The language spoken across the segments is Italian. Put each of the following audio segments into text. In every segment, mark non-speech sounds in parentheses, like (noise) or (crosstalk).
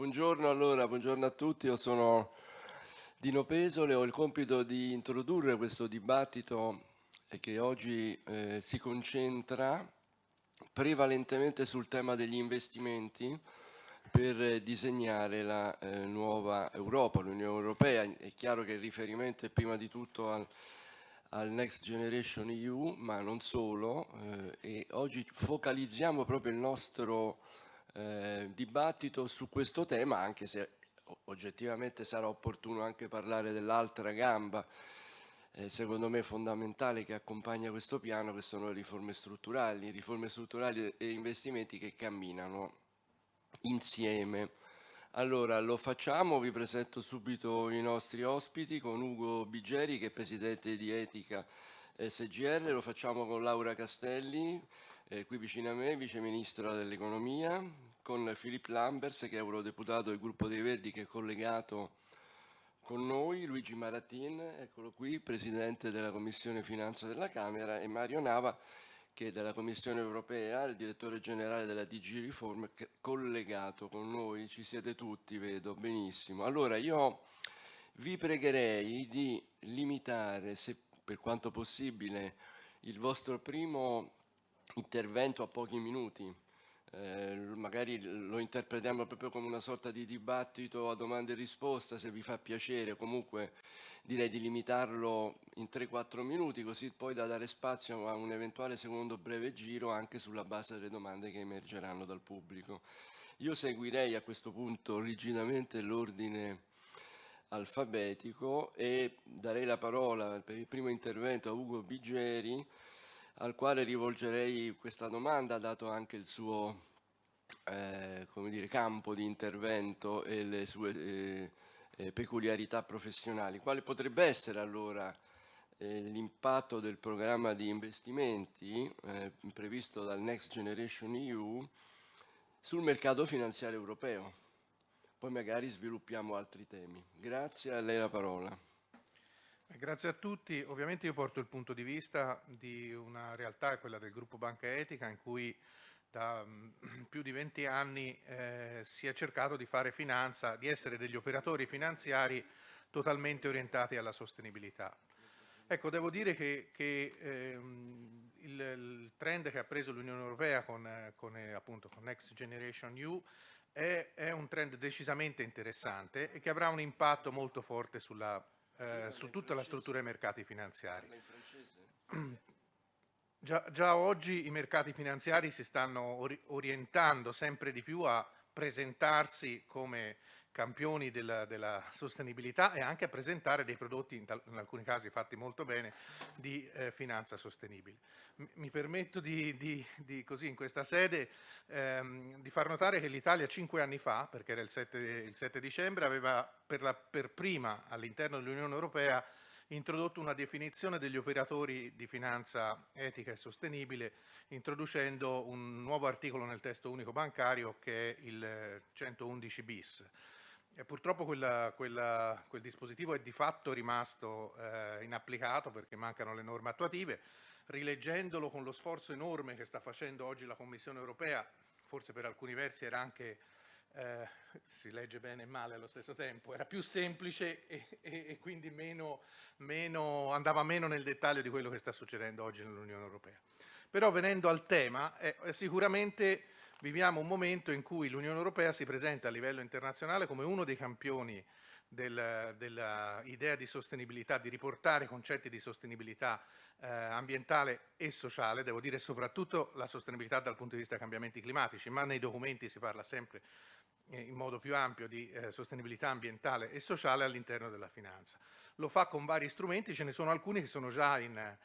Buongiorno allora, buongiorno a tutti, io sono Dino Pesole, ho il compito di introdurre questo dibattito che oggi eh, si concentra prevalentemente sul tema degli investimenti per disegnare la eh, nuova Europa, l'Unione Europea. È chiaro che il riferimento è prima di tutto al, al Next Generation EU, ma non solo, eh, e oggi focalizziamo proprio il nostro eh, dibattito su questo tema, anche se oggettivamente sarà opportuno anche parlare dell'altra gamba, eh, secondo me fondamentale che accompagna questo piano, che sono le riforme strutturali, riforme strutturali e investimenti che camminano insieme. Allora, lo facciamo, vi presento subito i nostri ospiti con Ugo Bigeri che è Presidente di Etica SGR, lo facciamo con Laura Castelli, eh, qui vicino a me, Vice Ministra dell'Economia, con Filippo Lambers che è eurodeputato del gruppo dei Verdi che è collegato con noi, Luigi Maratin, eccolo qui, Presidente della Commissione Finanza della Camera e Mario Nava che è della Commissione Europea, il Direttore Generale della DG Reform, collegato con noi, ci siete tutti, vedo benissimo. Allora io vi pregherei di limitare, se per quanto possibile, il vostro primo intervento a pochi minuti, eh, magari lo interpretiamo proprio come una sorta di dibattito a domande e risposta, se vi fa piacere, comunque direi di limitarlo in 3-4 minuti, così poi da dare spazio a un eventuale secondo breve giro anche sulla base delle domande che emergeranno dal pubblico. Io seguirei a questo punto rigidamente l'ordine alfabetico e darei la parola per il primo intervento a Ugo Bigeri, al quale rivolgerei questa domanda, dato anche il suo eh, dire, campo di intervento e le sue eh, eh, peculiarità professionali. Quale potrebbe essere allora eh, l'impatto del programma di investimenti eh, previsto dal Next Generation EU sul mercato finanziario europeo? Poi magari sviluppiamo altri temi. Grazie, a lei la parola. Eh, grazie a tutti. Ovviamente io porto il punto di vista di una realtà, quella del gruppo Banca Etica, in cui da mm, (clears throat) più di 20 anni eh, si è cercato di fare finanza, di essere degli operatori finanziari totalmente orientati alla sostenibilità. Ecco, devo dire che, che ehm, il, il, trend che ha preso l'Unione Europea con, con, eh, appunto, con Next Generation EU è, è, un trend decisamente interessante e che avrà un impatto molto forte sulla eh, su tutta la struttura dei mercati finanziari. (clears throat) Già, già, oggi i mercati finanziari si stanno orientando sempre di più a presentarsi come campioni della, della, sostenibilità e anche a presentare dei prodotti, in, in alcuni casi fatti molto bene, di eh, finanza sostenibile. M mi permetto di, di, di, così in questa sede ehm, di far notare che l'Italia cinque anni fa, perché era il 7, il 7 dicembre, aveva per, la, per prima all'interno dell'Unione Europea introdotto una definizione degli operatori di finanza etica e sostenibile, introducendo un nuovo articolo nel testo unico bancario che è il 111 bis. E purtroppo quella, quella, quel dispositivo è di fatto rimasto eh, inapplicato perché mancano le norme attuative. Rileggendolo con lo sforzo enorme che sta facendo oggi la Commissione europea, forse per alcuni versi era anche, eh, si legge bene e male allo stesso tempo, era più semplice e, e, e quindi meno, meno, andava meno nel dettaglio di quello che sta succedendo oggi nell'Unione Europea. Però venendo al tema, eh, sicuramente viviamo un momento in cui l'Unione Europea si presenta a livello internazionale come uno dei campioni dell'idea del di sostenibilità, di riportare concetti di sostenibilità eh, ambientale e sociale, devo dire soprattutto la sostenibilità dal punto di vista dei cambiamenti climatici, ma nei documenti si parla sempre eh, in modo più ampio di eh, sostenibilità ambientale e sociale all'interno della finanza. Lo fa con vari strumenti, ce ne sono alcuni che sono già in,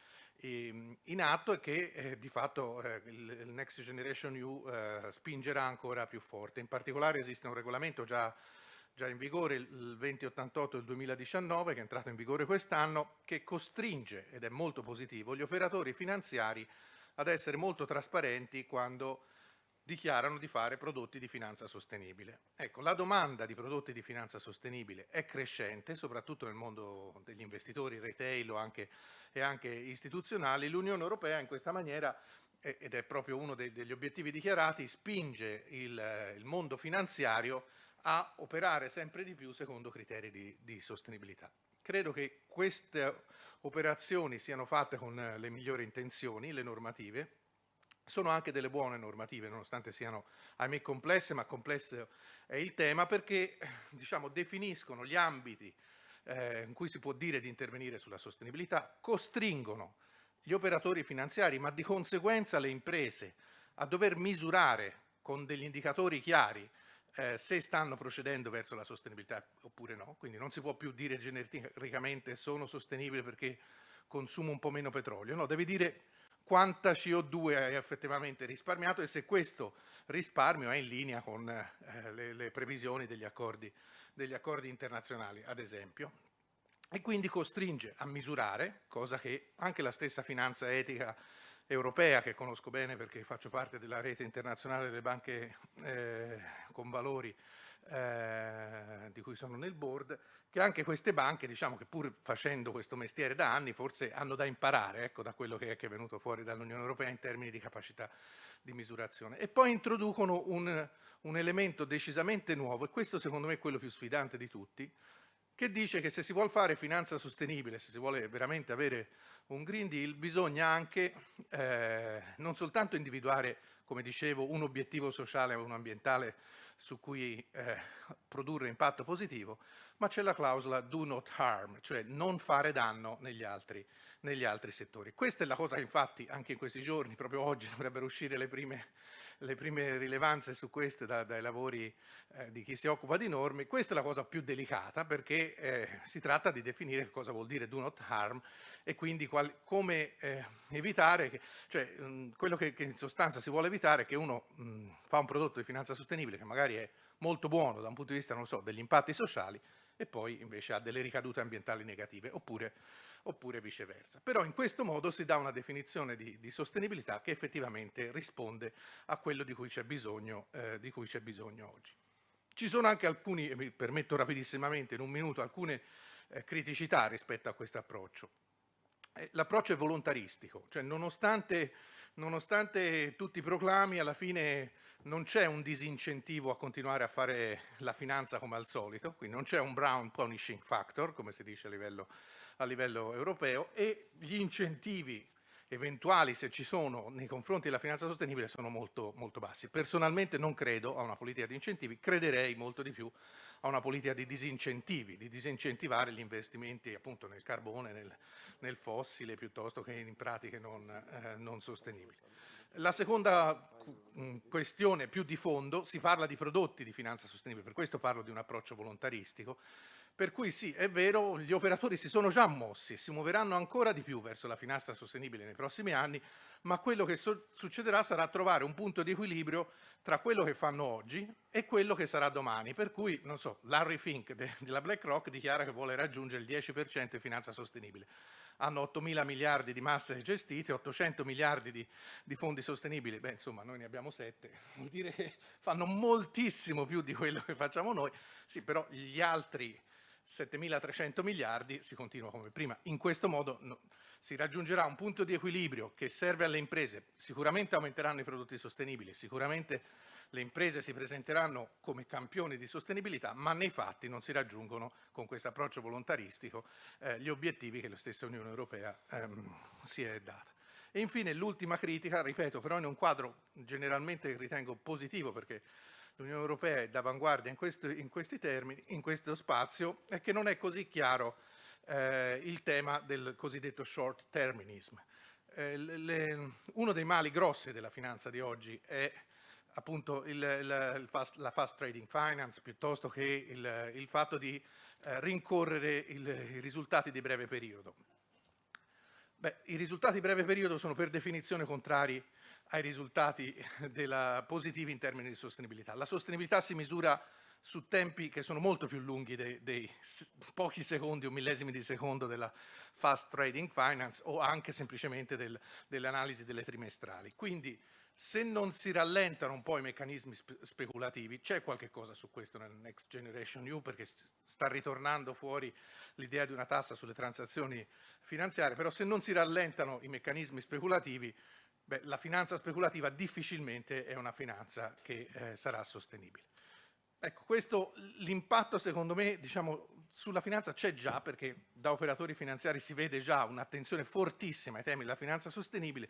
in atto e che eh, di fatto eh, il, il, Next Generation EU eh, spingerà ancora più forte. In particolare esiste un regolamento già, già in vigore, il 2088 del 2019, che è entrato in vigore quest'anno, che costringe, ed è molto positivo, gli operatori finanziari ad essere molto trasparenti quando dichiarano di fare prodotti di finanza sostenibile. Ecco, la domanda di prodotti di finanza sostenibile è crescente, soprattutto nel mondo degli investitori, retail o anche, e anche istituzionali. L'Unione Europea in questa maniera, ed è proprio uno degli obiettivi dichiarati, spinge il, il mondo finanziario a operare sempre di più secondo criteri di, di sostenibilità. Credo che queste operazioni siano fatte con le migliori intenzioni, le normative, sono anche delle buone normative, nonostante siano, ahimè, complesse, ma complesso è il tema, perché diciamo, definiscono gli ambiti eh, in cui si può dire di intervenire sulla sostenibilità, costringono gli operatori finanziari, ma di conseguenza le imprese, a dover misurare con degli indicatori chiari eh, se stanno procedendo verso la sostenibilità oppure no, quindi non si può più dire genericamente sono sostenibile perché consumo un po' meno petrolio, no, devi dire quanta CO2 hai effettivamente risparmiato e se questo risparmio è in linea con eh, le, le, previsioni degli accordi, degli accordi internazionali, ad esempio. E quindi costringe a misurare, cosa che anche la stessa finanza etica europea, che conosco bene perché faccio parte della rete internazionale delle banche eh, con valori eh, di cui sono nel board, che anche queste banche, diciamo che pur facendo questo mestiere da anni, forse hanno da imparare ecco, da quello che è, che è venuto fuori dall'Unione Europea in termini di capacità di misurazione. E poi introducono un, un elemento decisamente nuovo, e questo secondo me è quello più sfidante di tutti, che dice che se si vuole fare finanza sostenibile, se si vuole veramente avere un Green Deal, bisogna anche eh, non soltanto individuare, come dicevo, un obiettivo sociale o un ambientale su cui eh, produrre impatto positivo, ma c'è la clausola do not harm, cioè non fare danno negli altri, negli altri settori. Questa è la cosa che infatti anche in questi giorni, proprio oggi, dovrebbero uscire le prime le prime rilevanze su queste da, dai lavori eh, di chi si occupa di norme. Questa è la cosa più delicata perché eh, si tratta di definire cosa vuol dire do not harm e quindi qual, come eh, evitare, che, cioè mh, quello che, che, in sostanza si vuole evitare è che uno mh, fa un prodotto di finanza sostenibile che magari è molto buono da un punto di vista, non so, degli impatti sociali e poi invece ha delle ricadute ambientali negative, oppure oppure viceversa. Però in questo modo si dà una definizione di, di sostenibilità che effettivamente risponde a quello di cui c'è bisogno, eh, bisogno, oggi. Ci sono anche alcuni, mi permetto rapidissimamente in un minuto, alcune eh, criticità rispetto a questo approccio. Eh, l'approccio è volontaristico, cioè nonostante, nonostante tutti i proclami, alla fine non c'è un disincentivo a continuare a fare la finanza come al solito, quindi non c'è un brown punishing factor, come si dice a livello a livello europeo e gli incentivi eventuali, se ci sono, nei confronti della finanza sostenibile sono molto, molto bassi. Personalmente non credo a una politica di incentivi, crederei molto di più a una politica di disincentivi, di disincentivare gli investimenti appunto nel carbone, nel, nel fossile, piuttosto che in pratiche non, eh, non sostenibili. La seconda mm, questione più di fondo, si parla di prodotti di finanza sostenibile, per questo parlo di un approccio volontaristico, per cui sì, è vero, gli operatori si sono già mossi e si muoveranno ancora di più verso la finanza sostenibile nei prossimi anni, ma quello che so succederà sarà trovare un punto di equilibrio tra quello che fanno oggi e quello che sarà domani. Per cui, non so, Larry Fink della BlackRock dichiara che vuole raggiungere il 10% di finanza sostenibile. Hanno 8 mila miliardi di masse gestite, 800 miliardi di, di fondi sostenibili. Beh, insomma, noi ne abbiamo 7. (laughs) Vuol dire che fanno moltissimo più di quello che facciamo noi. Sì, però gli altri 7.300 miliardi, si continua come prima. In questo modo no, si raggiungerà un punto di equilibrio che serve alle imprese, sicuramente aumenteranno i prodotti sostenibili, sicuramente le imprese si presenteranno come campioni di sostenibilità, ma nei fatti non si raggiungono con questo approccio volontaristico eh, gli obiettivi che la stessa Unione Europea ehm, si è data. E infine l'ultima critica, ripeto, però in un quadro generalmente ritengo positivo perché l'Unione Europea è d'avanguardia in, in, questi termini, in questo spazio, è che non è così chiaro eh, il tema del cosiddetto short terminism. Eh, le, uno dei mali grossi della finanza di oggi è appunto il, il, il fast, la fast trading finance piuttosto che il, il fatto di eh, rincorrere i risultati di breve periodo. Beh, I risultati di breve periodo sono per definizione contrari ai risultati positivi in termini di sostenibilità. La sostenibilità si misura su tempi che sono molto più lunghi dei, dei pochi secondi o millesimi di secondo della fast trading finance o anche semplicemente del, delle delle trimestrali. Quindi se non si rallentano un po' i meccanismi spe speculativi, c'è qualche cosa su questo nel Next Generation EU perché sta ritornando fuori l'idea di una tassa sulle transazioni finanziarie, però se non si rallentano i meccanismi speculativi Beh, la finanza speculativa difficilmente è una finanza che eh, sarà sostenibile. Ecco, questo l'impatto secondo me diciamo, sulla finanza c'è già perché da operatori finanziari si vede già un'attenzione fortissima ai temi della finanza sostenibile.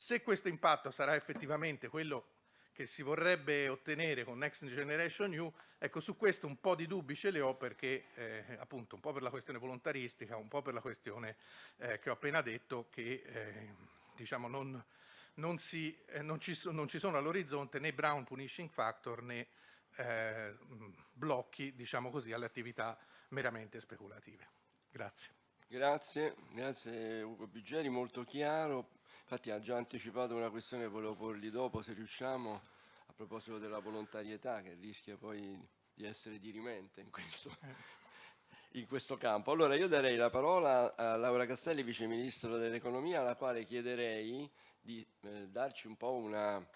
Se questo impatto sarà effettivamente quello che si vorrebbe ottenere con Next Generation EU, ecco su questo un po' di dubbi ce li ho perché eh, appunto un po' per la questione volontaristica, un po' per la questione eh, che ho appena detto che eh, diciamo non, non, si, eh, non, ci, non ci sono all'orizzonte né Brown Punishing Factor né eh, blocchi, diciamo così, alle attività meramente speculative. Grazie. Grazie, grazie Ugo Bigeri, molto chiaro. Infatti ha già anticipato una questione che volevo porgli dopo, se riusciamo, a proposito della volontarietà, che rischia poi di essere dirimente in questo, in questo campo. Allora io darei la parola a Laura Castelli, Vice Ministro dell'Economia, alla quale chiederei di eh, darci un po' una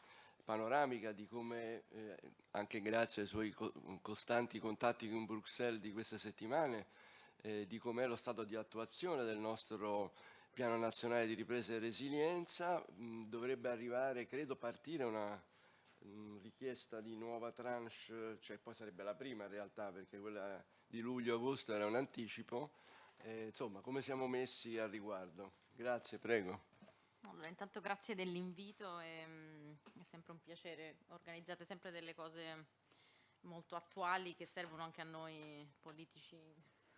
panoramica di come, eh, anche grazie ai suoi co costanti contatti con Bruxelles di queste settimane, eh, di com'è lo stato di attuazione del nostro piano nazionale di ripresa e resilienza. Mh, dovrebbe arrivare, credo, partire una mh, richiesta di nuova tranche, cioè poi sarebbe la prima in realtà, perché quella di luglio-agosto era un anticipo. Eh, insomma, come siamo messi al riguardo? Grazie, prego. Allora, intanto grazie dell'invito, è, è sempre un piacere, organizzate sempre delle cose molto attuali che servono anche a noi politici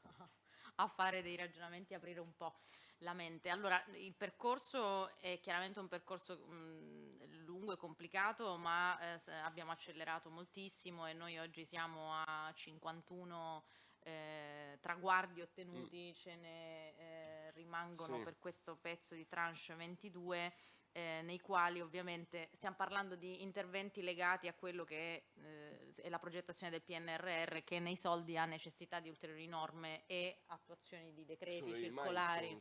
(laughs) a fare dei ragionamenti, aprire un po' la mente. Allora, il percorso è chiaramente un percorso mh, lungo e complicato, ma eh, abbiamo accelerato moltissimo e noi oggi siamo a 51 eh, traguardi ottenuti, mm. ce ne eh, rimangono sì. per questo pezzo di tranche 22 eh, nei quali ovviamente stiamo parlando di interventi legati a quello che è, eh, è, la progettazione del PNRR che nei soldi ha necessità di ulteriori norme e attuazioni di decreti Sono circolari. No?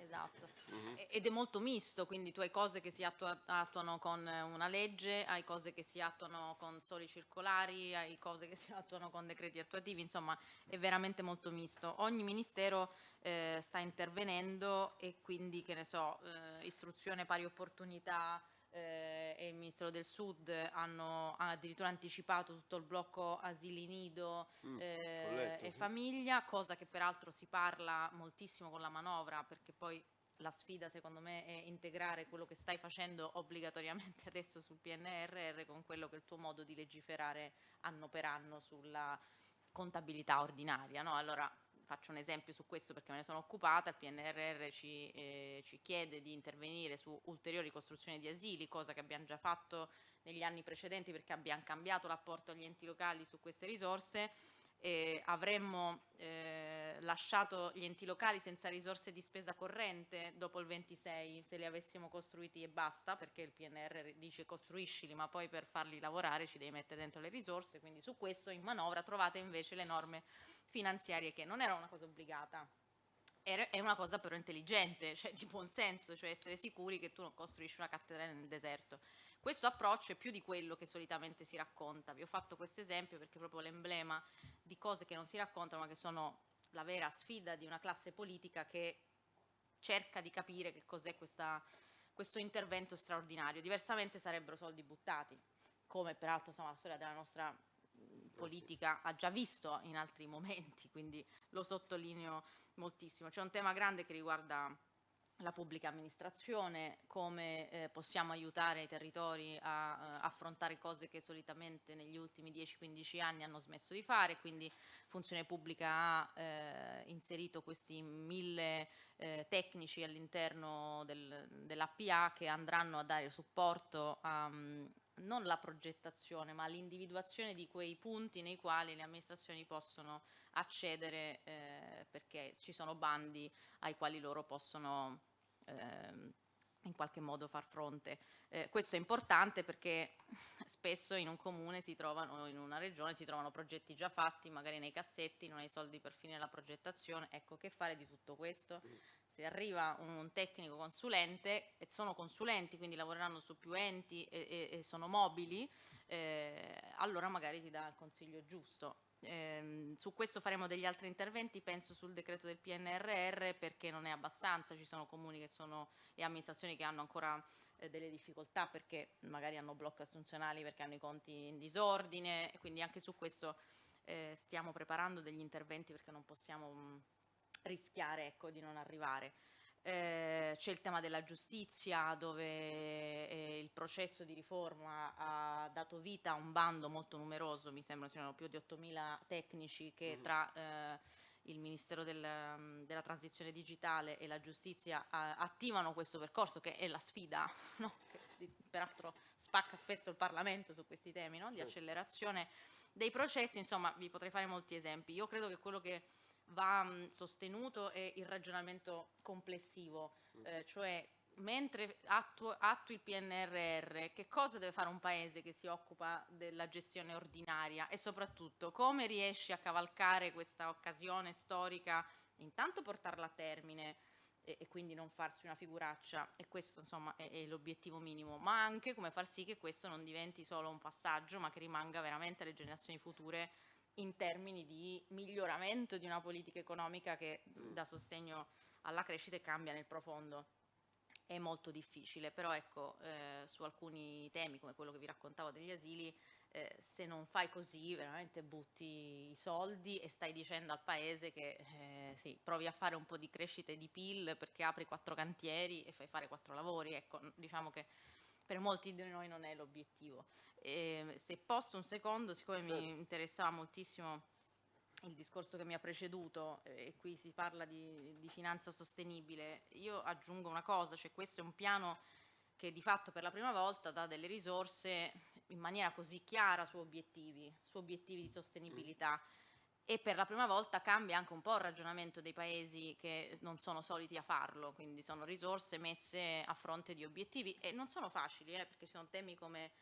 Esatto. Mm-hmm. Ed è molto misto, quindi tu hai cose che si attua- attuano con una legge, hai cose che si attuano con soli circolari, hai cose che si attuano con decreti attuativi, insomma è veramente molto misto. Ogni ministero eh, sta intervenendo e quindi, che ne so, eh, istruzione pari opportunità eh, e il Ministero del Sud hanno addirittura anticipato tutto il blocco asili nido mm, eh, letto, e sì. famiglia, cosa che peraltro si parla moltissimo con la manovra perché poi la sfida secondo me è integrare quello che stai facendo obbligatoriamente (laughs) adesso sul PNRR con quello che è il tuo modo di legiferare anno per anno sulla contabilità ordinaria. No? Allora faccio un esempio su questo perché me ne sono occupata, il PNRR ci, eh, ci, chiede di intervenire su ulteriori costruzioni di asili, cosa che abbiamo già fatto negli anni precedenti perché abbiamo cambiato l'apporto agli enti locali su queste risorse. Eh, avremmo eh, lasciato gli enti locali senza risorse di spesa corrente dopo il 26 se li avessimo costruiti e basta perché il PNR dice costruiscili ma poi per farli lavorare ci devi mettere dentro le risorse quindi su questo in manovra trovate invece le norme finanziarie che non era una cosa obbligata è una cosa però intelligente, (laughs) cioè di buon senso, cioè essere sicuri che tu non costruisci una cattedrale nel deserto. Questo approccio è più di quello che solitamente si racconta. Vi ho fatto questo esempio perché è proprio l'emblema di cose che non si raccontano ma che sono la vera sfida di una classe politica che cerca di capire che cos'è questo intervento straordinario. Diversamente sarebbero soldi buttati, come peraltro insomma, la storia della nostra politica ha già visto in altri momenti, quindi lo sottolineo moltissimo. C'è un tema grande che riguarda la pubblica amministrazione, come eh, possiamo aiutare i territori a eh, affrontare cose che solitamente negli ultimi 10-15 anni hanno smesso di fare, quindi Funzione Pubblica ha eh, inserito questi mille eh, tecnici all'interno del, dell'APA che andranno a dare supporto a um, non la progettazione ma l'individuazione di quei punti nei quali le amministrazioni possono accedere eh, perché ci sono bandi ai quali loro possono ehm, in qualche modo far fronte. Eh, questo è importante perché (laughs) spesso in un comune si trovano, in una regione si trovano progetti già fatti, magari nei cassetti, non hai soldi per finire la progettazione. Ecco, che fare di tutto questo? Se arriva un tecnico consulente, e sono consulenti, quindi lavoreranno su più enti e, e, e sono mobili, eh, allora magari ti dà il consiglio giusto. Eh, su questo faremo degli altri interventi, penso sul decreto del PNRR perché non è abbastanza, ci sono comuni sono, e amministrazioni che hanno ancora eh, delle difficoltà perché magari hanno blocchi assunzionali, perché hanno i conti in disordine, quindi anche su questo eh, stiamo preparando degli interventi perché non possiamo mh, rischiare ecco, di non arrivare. Eh, c'è il tema della giustizia dove eh, il processo di riforma ha dato vita a un bando molto numeroso, mi sembra siano più di 8.000 tecnici che mm. tra eh, il Ministero del, della Transizione Digitale e la Giustizia attivano questo percorso che è la sfida, (laughs) no? che peraltro spacca spesso il Parlamento su questi temi, no? di accelerazione dei processi, insomma vi potrei fare molti esempi. Io credo che quello che va mh, sostenuto è il ragionamento complessivo, mm. eh, cioè mentre attuo, attui il PNRR, che cosa deve fare un paese che si occupa della gestione ordinaria? E soprattutto come riesci a cavalcare questa occasione storica, intanto portarla a termine e, e quindi non farsi una figuraccia? E questo insomma è, è l'obiettivo minimo, ma anche come far sì che questo non diventi solo un passaggio ma che rimanga veramente alle generazioni future in termini di miglioramento di una politica economica che mm. dà sostegno alla crescita e cambia nel profondo. È molto difficile, però ecco, eh, su alcuni temi come quello che vi raccontavo degli asili, eh, se non fai così veramente butti i soldi e stai dicendo al paese che eh, sì, provi a fare un po' di crescita e di PIL perché apri quattro cantieri e fai fare quattro lavori, ecco, diciamo che per molti di noi non è l'obiettivo. se posso un secondo, siccome mi interessava moltissimo il discorso che mi ha preceduto eh, e qui si parla di, di, finanza sostenibile, io aggiungo una cosa, cioè questo è un piano che di fatto per la prima volta dà delle risorse in maniera così chiara su obiettivi, su obiettivi di sostenibilità. Mm e per la prima volta cambia anche un po' il ragionamento dei paesi che non sono soliti a farlo, quindi sono risorse messe a fronte di obiettivi e non sono facili eh, perché ci sono temi come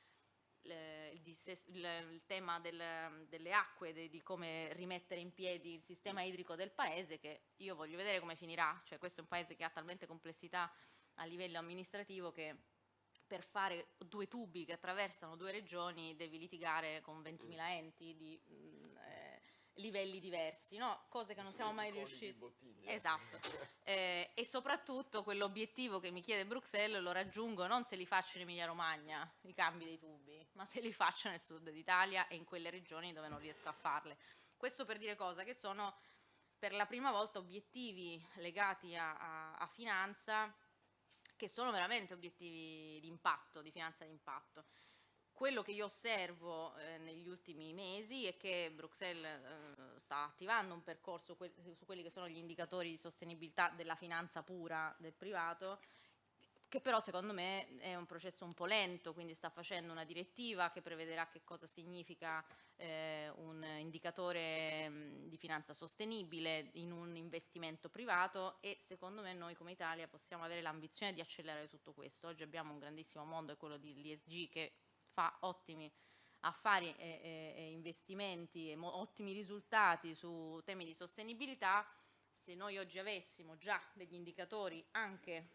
il, tema del, delle acque, de, di come rimettere in piedi il sistema idrico del paese che io voglio vedere come finirà, cioè questo è un paese che ha talmente complessità a livello amministrativo che per fare due tubi che attraversano due regioni devi litigare con 20.000 enti di, mm, livelli diversi, no? cose che non siamo mai riusciti. Esatto. Eh, e soprattutto quell'obiettivo che mi chiede Bruxelles lo raggiungo non se li faccio in Emilia Romagna, i cambi dei tubi, ma se li faccio nel sud d'Italia e in quelle regioni dove non riesco a farle. Questo per dire cosa? Che sono per la prima volta obiettivi legati a, a, a finanza che sono veramente obiettivi di impatto, di finanza di impatto quello che io osservo eh, negli ultimi mesi è che Bruxelles eh, sta attivando un percorso que su quelli che sono gli indicatori di sostenibilità della finanza pura del privato che però secondo me è un processo un po' lento, quindi sta facendo una direttiva che prevederà che cosa significa eh, un indicatore mh, di finanza sostenibile in un investimento privato e secondo me noi come Italia possiamo avere l'ambizione di accelerare tutto questo. Oggi abbiamo un grandissimo mondo, è quello dell'ESG che fa ottimi affari e, e, e investimenti e ottimi risultati su temi di sostenibilità, se noi oggi avessimo già degli indicatori anche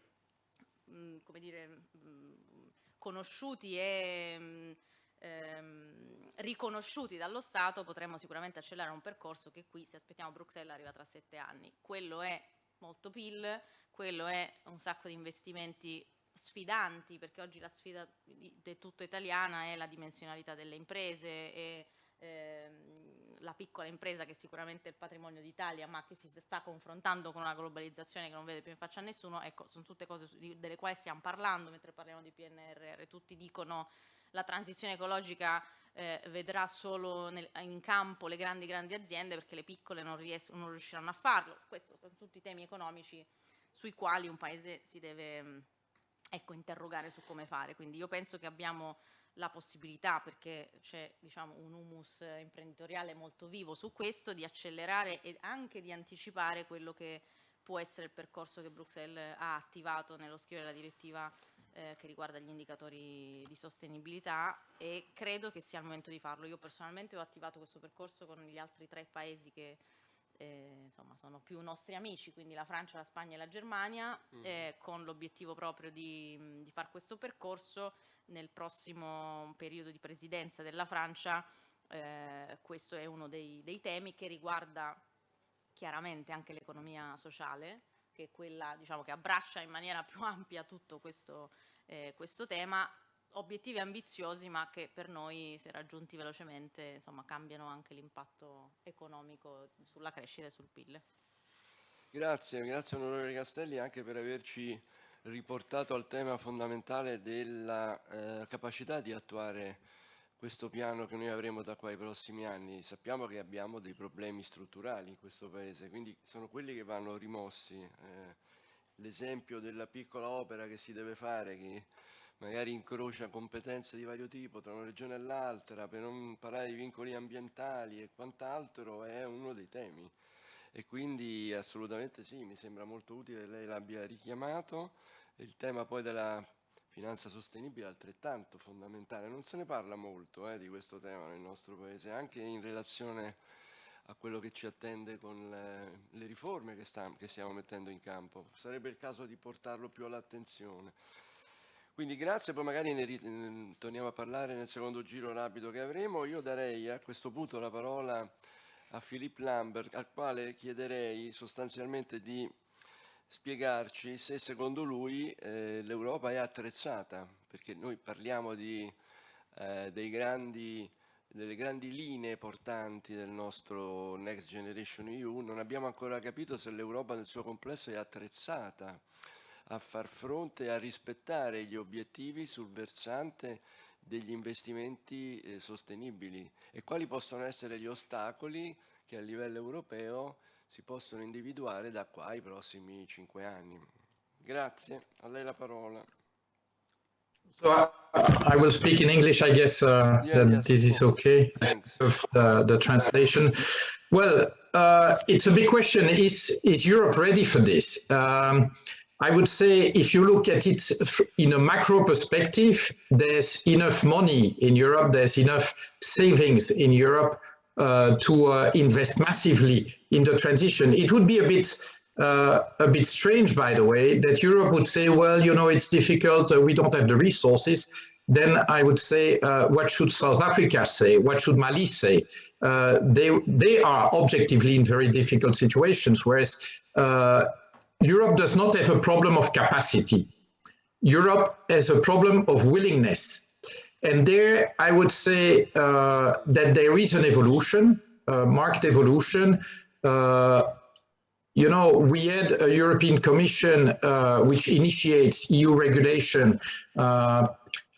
mh, come dire, mh, conosciuti e mh, ehm, riconosciuti dallo Stato potremmo sicuramente accelerare un percorso che qui se aspettiamo Bruxelles arriva tra sette anni. Quello è molto PIL, quello è un sacco di investimenti sfidanti, perché oggi la sfida del tutto italiana è la dimensionalità delle imprese e ehm, la piccola impresa che sicuramente è il patrimonio d'Italia ma che si sta confrontando con una globalizzazione che non vede più in faccia a nessuno, ecco, sono tutte cose delle quali stiamo parlando mentre parliamo di PNRR, tutti dicono la transizione ecologica eh, vedrà solo nel, in campo le grandi grandi aziende perché le piccole non, non riusciranno a farlo, questi sono tutti temi economici sui quali un paese si deve ecco, interrogare su come fare. Quindi io penso che abbiamo la possibilità, perché c'è diciamo, un humus imprenditoriale molto vivo su questo, di accelerare e anche di anticipare quello che può essere il percorso che Bruxelles ha attivato nello scrivere la direttiva eh, che riguarda gli indicatori di sostenibilità e credo che sia il momento di farlo. Io personalmente ho attivato questo percorso con gli altri tre paesi che eh, insomma sono più nostri amici, quindi la Francia, la Spagna e la Germania, mm. eh, con l'obiettivo proprio di, di fare questo percorso nel prossimo periodo di presidenza della Francia. Eh, questo è uno dei, dei, temi che riguarda chiaramente anche l'economia sociale, che è quella diciamo, che abbraccia in maniera più (laughs) ampia tutto questo eh, questo tema, obiettivi ambiziosi ma che per noi se raggiunti velocemente insomma, cambiano anche l'impatto economico sulla crescita e sul PIL. Grazie, grazie onorevole Castelli anche per averci riportato al tema fondamentale della eh, capacità di attuare questo piano che noi avremo da qua ai prossimi anni. Sappiamo che abbiamo dei problemi strutturali in questo Paese, quindi sono quelli che vanno rimossi. Eh, L'esempio della piccola opera che si deve fare, che magari incrocia competenze di vario tipo tra una regione e l'altra, per non parlare di vincoli ambientali e quant'altro, è uno dei temi. E quindi assolutamente sì, mi sembra molto utile che lei l'abbia richiamato. Il tema poi della finanza sostenibile è altrettanto fondamentale. Non se ne parla molto eh, di questo tema nel nostro Paese, anche in relazione a quello che ci attende con le, le riforme che, sta, che, stiamo mettendo in campo. Sarebbe il caso di portarlo più all'attenzione. Quindi grazie, poi magari ne, torniamo a parlare nel secondo giro rapido che avremo. Io darei a questo punto la parola a Philippe Lambert, al quale chiederei sostanzialmente di spiegarci se secondo lui eh, l'Europa è attrezzata, perché noi parliamo di, eh, grandi, delle grandi linee portanti del nostro Next Generation EU, non abbiamo ancora capito se l'Europa nel suo complesso è attrezzata a far fronte e a rispettare gli obiettivi sul versante degli investimenti eh, sostenibili e quali possono essere gli ostacoli che a livello europeo si possono individuare da qua ai prossimi cinque anni. Grazie, a lei la parola. So uh, I will speak in English, I guess uh, yeah, that yes, this is okay. Uh, the translation. Well, uh, it's a big question. Is is Europe ready for this? Um, I would say if you look at it in a macro perspective, there's enough money in Europe, there's enough savings in Europe uh, to uh, invest massively in the transition. It would be a bit uh, a bit strange, by the way, that Europe would say, well, you know, it's difficult, uh, we don't have the resources. Then I would say, uh, what should South Africa say? What should Mali say? Uh, they, they are objectively in very difficult situations, whereas Europe does not have a problem of capacity. Europe has a problem of willingness. And there, I would say uh, that there is an evolution, uh, marked evolution. Uh, you know, we had a European Commission uh, which initiates EU regulation uh,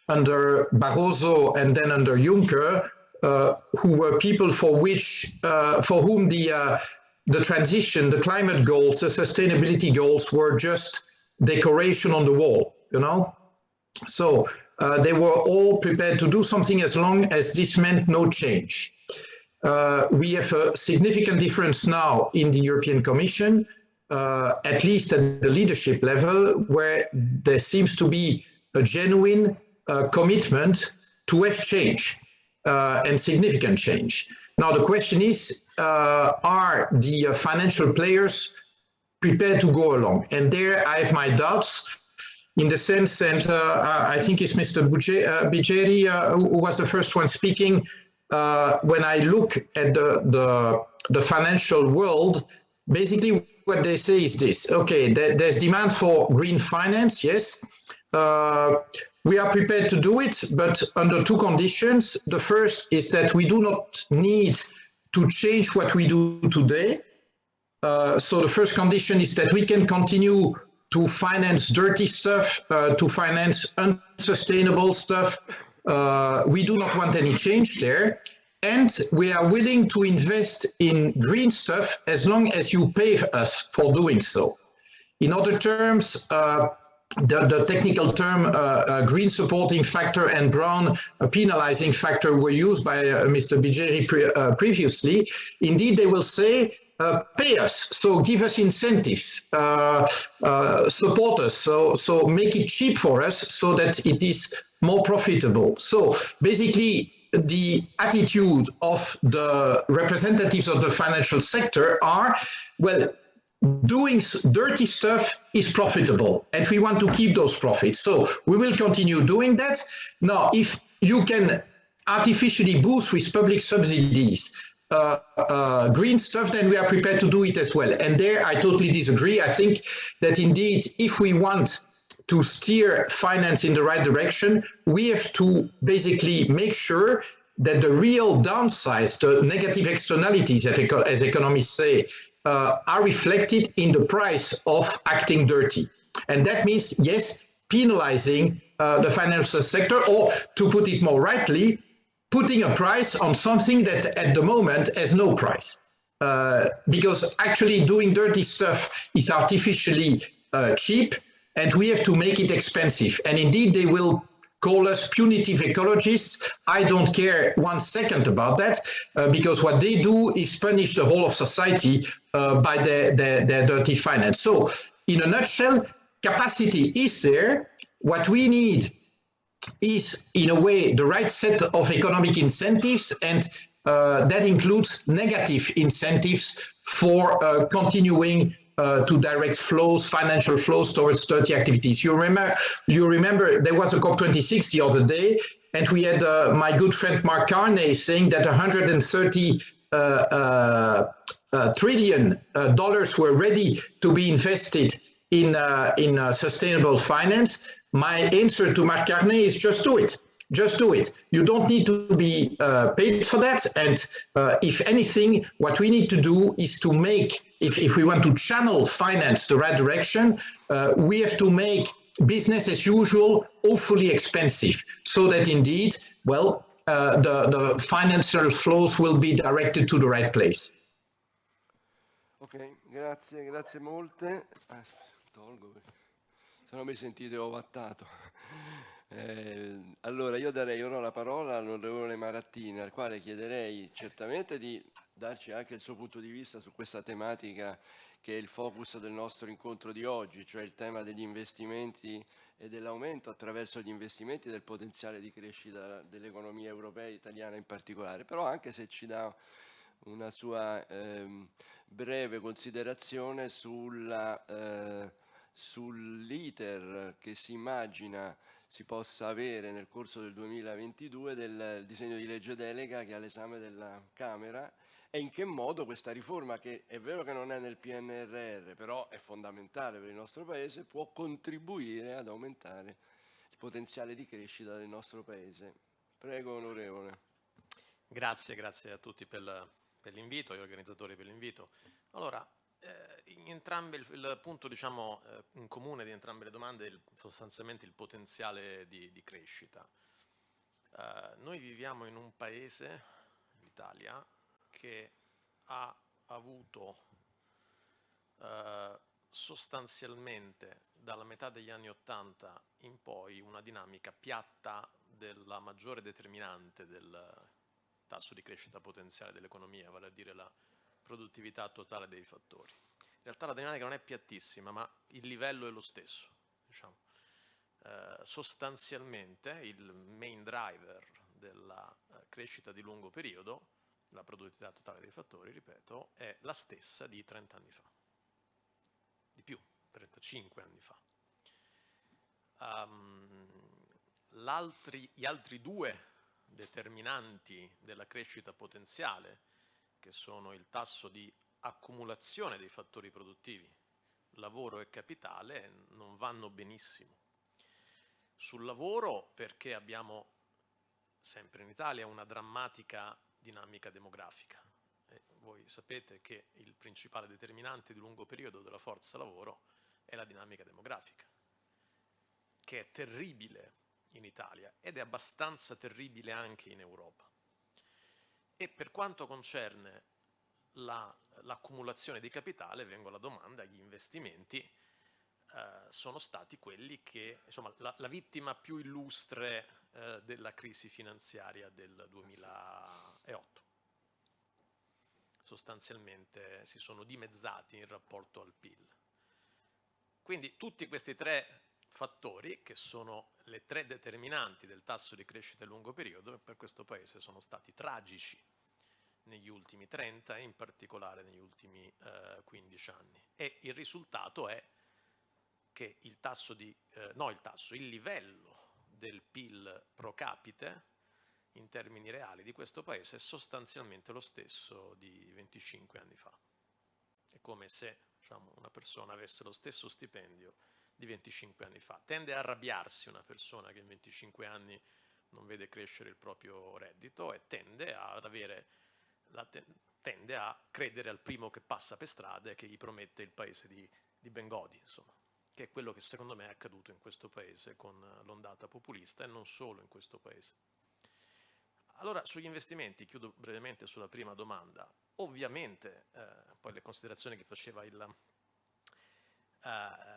under Barroso and then under Juncker, uh, who were people for which, for whom the the transition, the climate goals, the sustainability goals were just decoration on the wall, you know? So uh, they were all prepared to do something as long as this meant no change. Uh, we have a significant difference now in the European Commission, uh, at least at the leadership level, where there seems to be a genuine uh, commitment to have change uh, and significant change. Now the question is, uh, are the financial players prepared to go along? And there I have my doubts in the sense that uh, I think it's Mr. Bigeri uh, who was the first one speaking. Uh, when I look at the, the, the, financial world, basically what they say is this, okay, there, there's demand for green finance, yes. Uh, we are prepared to do it, but under two conditions. The first is that we do not need to change what we do today. Uh, so the first condition is that we can continue to finance dirty stuff, uh, to finance unsustainable stuff. Uh, we do not want any change there. And we are willing to invest in green stuff as long as you pay us for doing so. In other terms, uh, the, the, technical term uh, uh, green supporting factor and brown uh, penalizing factor were used by Mr. Bijeri pre previously. Indeed, they will say uh, pay us, so give us incentives, uh, uh, support us, so, so make it cheap for us so that it is more profitable. So basically, the attitude of the representatives of the financial sector are, well, doing dirty stuff is profitable and we want to keep those profits. So we will continue doing that. Now, if you can artificially boost with public subsidies uh, uh, green stuff, then we are prepared to do it as well. And there I totally disagree. I think that indeed, if we want to steer finance in the right direction, we have to basically make sure that the real downsides, the negative externalities, as economists say, uh, are reflected in the price of acting dirty. And that means, yes, penalizing uh, the financial sector, or to put it more rightly, putting a price on something that at the moment has no price. Uh, because actually doing dirty stuff is artificially uh, cheap and we have to make it expensive. And indeed, they will call us punitive ecologists. I don't care one second about that uh, because what they do is punish the whole of society by their, their, their dirty finance. So in a nutshell, capacity is there. What we need is in a way the right set of economic incentives and uh, that includes negative incentives for uh, continuing uh, to direct flows, financial flows towards dirty activities. You remember, you remember there was a COP26 the other day, and we had uh, my good friend Mark Carney saying that 130 uh, uh, uh, trillion dollars were ready to be invested in in sustainable finance. My answer to Mark Carney is just do it just do it. You don't need to be uh, paid for that. And uh, if anything, what we need to do is to make, if, if we want to channel finance the right direction, uh, we have to make business as usual awfully expensive so that indeed, well, uh, the, the financial flows will be directed to the right place. Grazie, grazie molte. Ah, tolgo, se no mi sentite ovattato. Eh, allora io darei ora la parola all'onorevole Marattini, al quale chiederei certamente di darci anche il suo punto di vista su questa tematica che è il focus del nostro incontro di oggi, cioè il tema degli investimenti e dell'aumento attraverso gli investimenti del potenziale di crescita dell'economia europea e italiana in particolare, però anche se ci dà una sua eh, breve considerazione eh, sull'iter che si immagina si possa avere nel corso del 2022 del disegno di legge delega che è all'esame della Camera e in che modo questa riforma, che è vero che non è nel PNRR, però è fondamentale per il nostro Paese, può contribuire ad aumentare il potenziale di crescita del nostro Paese. Prego, onorevole. Grazie, grazie a tutti per l'invito, agli organizzatori per l'invito. Allora, eh, in entrambe il, il punto diciamo, eh, in comune di entrambe le domande è sostanzialmente il potenziale di, di crescita. Eh, noi viviamo in un paese, l'Italia, che ha avuto eh, sostanzialmente dalla metà degli anni Ottanta in poi una dinamica piatta della maggiore determinante del tasso di crescita potenziale dell'economia, vale a dire la produttività totale dei fattori. In realtà la dinamica non è piattissima, ma il livello è lo stesso. Diciamo. Eh, sostanzialmente il main driver della eh, crescita di lungo periodo, la produttività totale dei fattori, ripeto, è la stessa di 30 anni fa. Di più, 35 anni fa. Um, gli altri due determinanti della crescita potenziale che sono il tasso di accumulazione dei fattori produttivi, lavoro e capitale, non vanno benissimo. Sul lavoro perché abbiamo sempre in Italia una drammatica dinamica demografica. E voi sapete che il principale determinante di lungo periodo della forza lavoro è la dinamica demografica, che è terribile in Italia ed è abbastanza terribile anche in Europa. E per quanto concerne l'accumulazione la, di capitale, vengo alla domanda, gli investimenti eh, sono stati quelli che, insomma, la, la vittima più illustre eh, della crisi finanziaria del 2008. Sostanzialmente si sono dimezzati in rapporto al PIL. Quindi tutti questi tre fattori, che sono le tre determinanti del tasso di crescita a lungo periodo, per questo Paese sono stati tragici negli ultimi 30 e in particolare negli ultimi eh, 15 anni. E il risultato è che il tasso di, eh, no il tasso, il livello del PIL pro capite in termini reali di questo paese è sostanzialmente lo stesso di 25 anni fa. È come se diciamo, una persona avesse lo stesso stipendio di 25 anni fa. Tende a arrabbiarsi una persona che in 25 anni non vede crescere il proprio reddito e tende, avere, tende a credere al primo che passa per strada e che gli promette il paese di, di Bengodi, insomma, che è quello che secondo me è accaduto in questo paese con l'ondata populista e non solo in questo paese. Allora, sugli investimenti, chiudo brevemente sulla prima domanda. Ovviamente, eh, poi le considerazioni che faceva il, eh,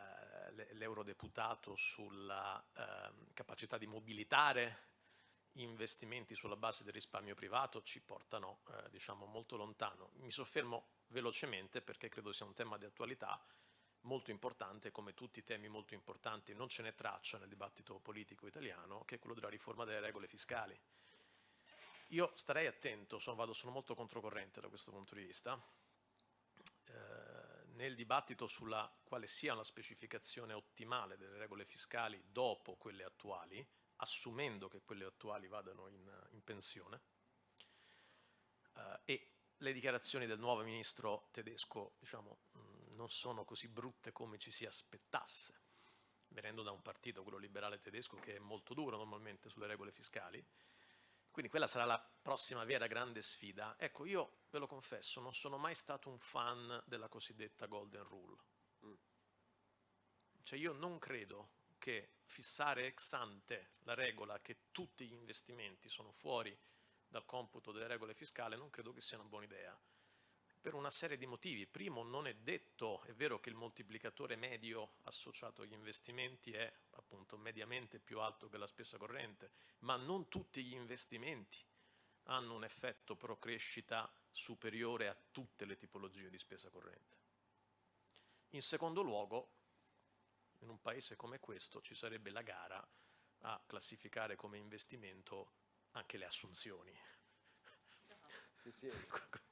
l'eurodeputato sulla eh, capacità di mobilitare investimenti sulla base del risparmio privato ci portano eh, diciamo molto lontano. Mi soffermo velocemente perché credo sia un tema di attualità molto importante, come tutti i temi molto importanti non ce n'è traccia nel dibattito politico italiano, che è quello della riforma delle regole fiscali. Io starei attento, sono, vado, sono molto controcorrente da questo punto di vista, nel dibattito sulla quale sia la specificazione ottimale delle regole fiscali dopo quelle attuali, assumendo che quelle attuali vadano in, in pensione, eh, e le dichiarazioni del nuovo ministro tedesco diciamo, mh, non sono così brutte come ci si aspettasse, venendo da un partito, quello liberale tedesco, che è molto duro normalmente sulle regole fiscali, quindi quella sarà la prossima vera grande sfida. Ecco, io ve lo confesso, non sono mai stato un fan della cosiddetta Golden Rule. Mm. Cioè io non credo che fissare ex ante la regola che tutti gli investimenti sono fuori dal computo delle regole fiscali non credo che sia una buona idea per una serie di motivi. Primo, non è detto, è vero che il moltiplicatore medio associato agli investimenti è appunto mediamente più alto che la spesa corrente, ma non tutti gli investimenti hanno un effetto pro crescita superiore a tutte le tipologie di spesa corrente. In secondo luogo, in un paese come questo ci sarebbe la gara a classificare come investimento anche le assunzioni. Sì, sì. (laughs)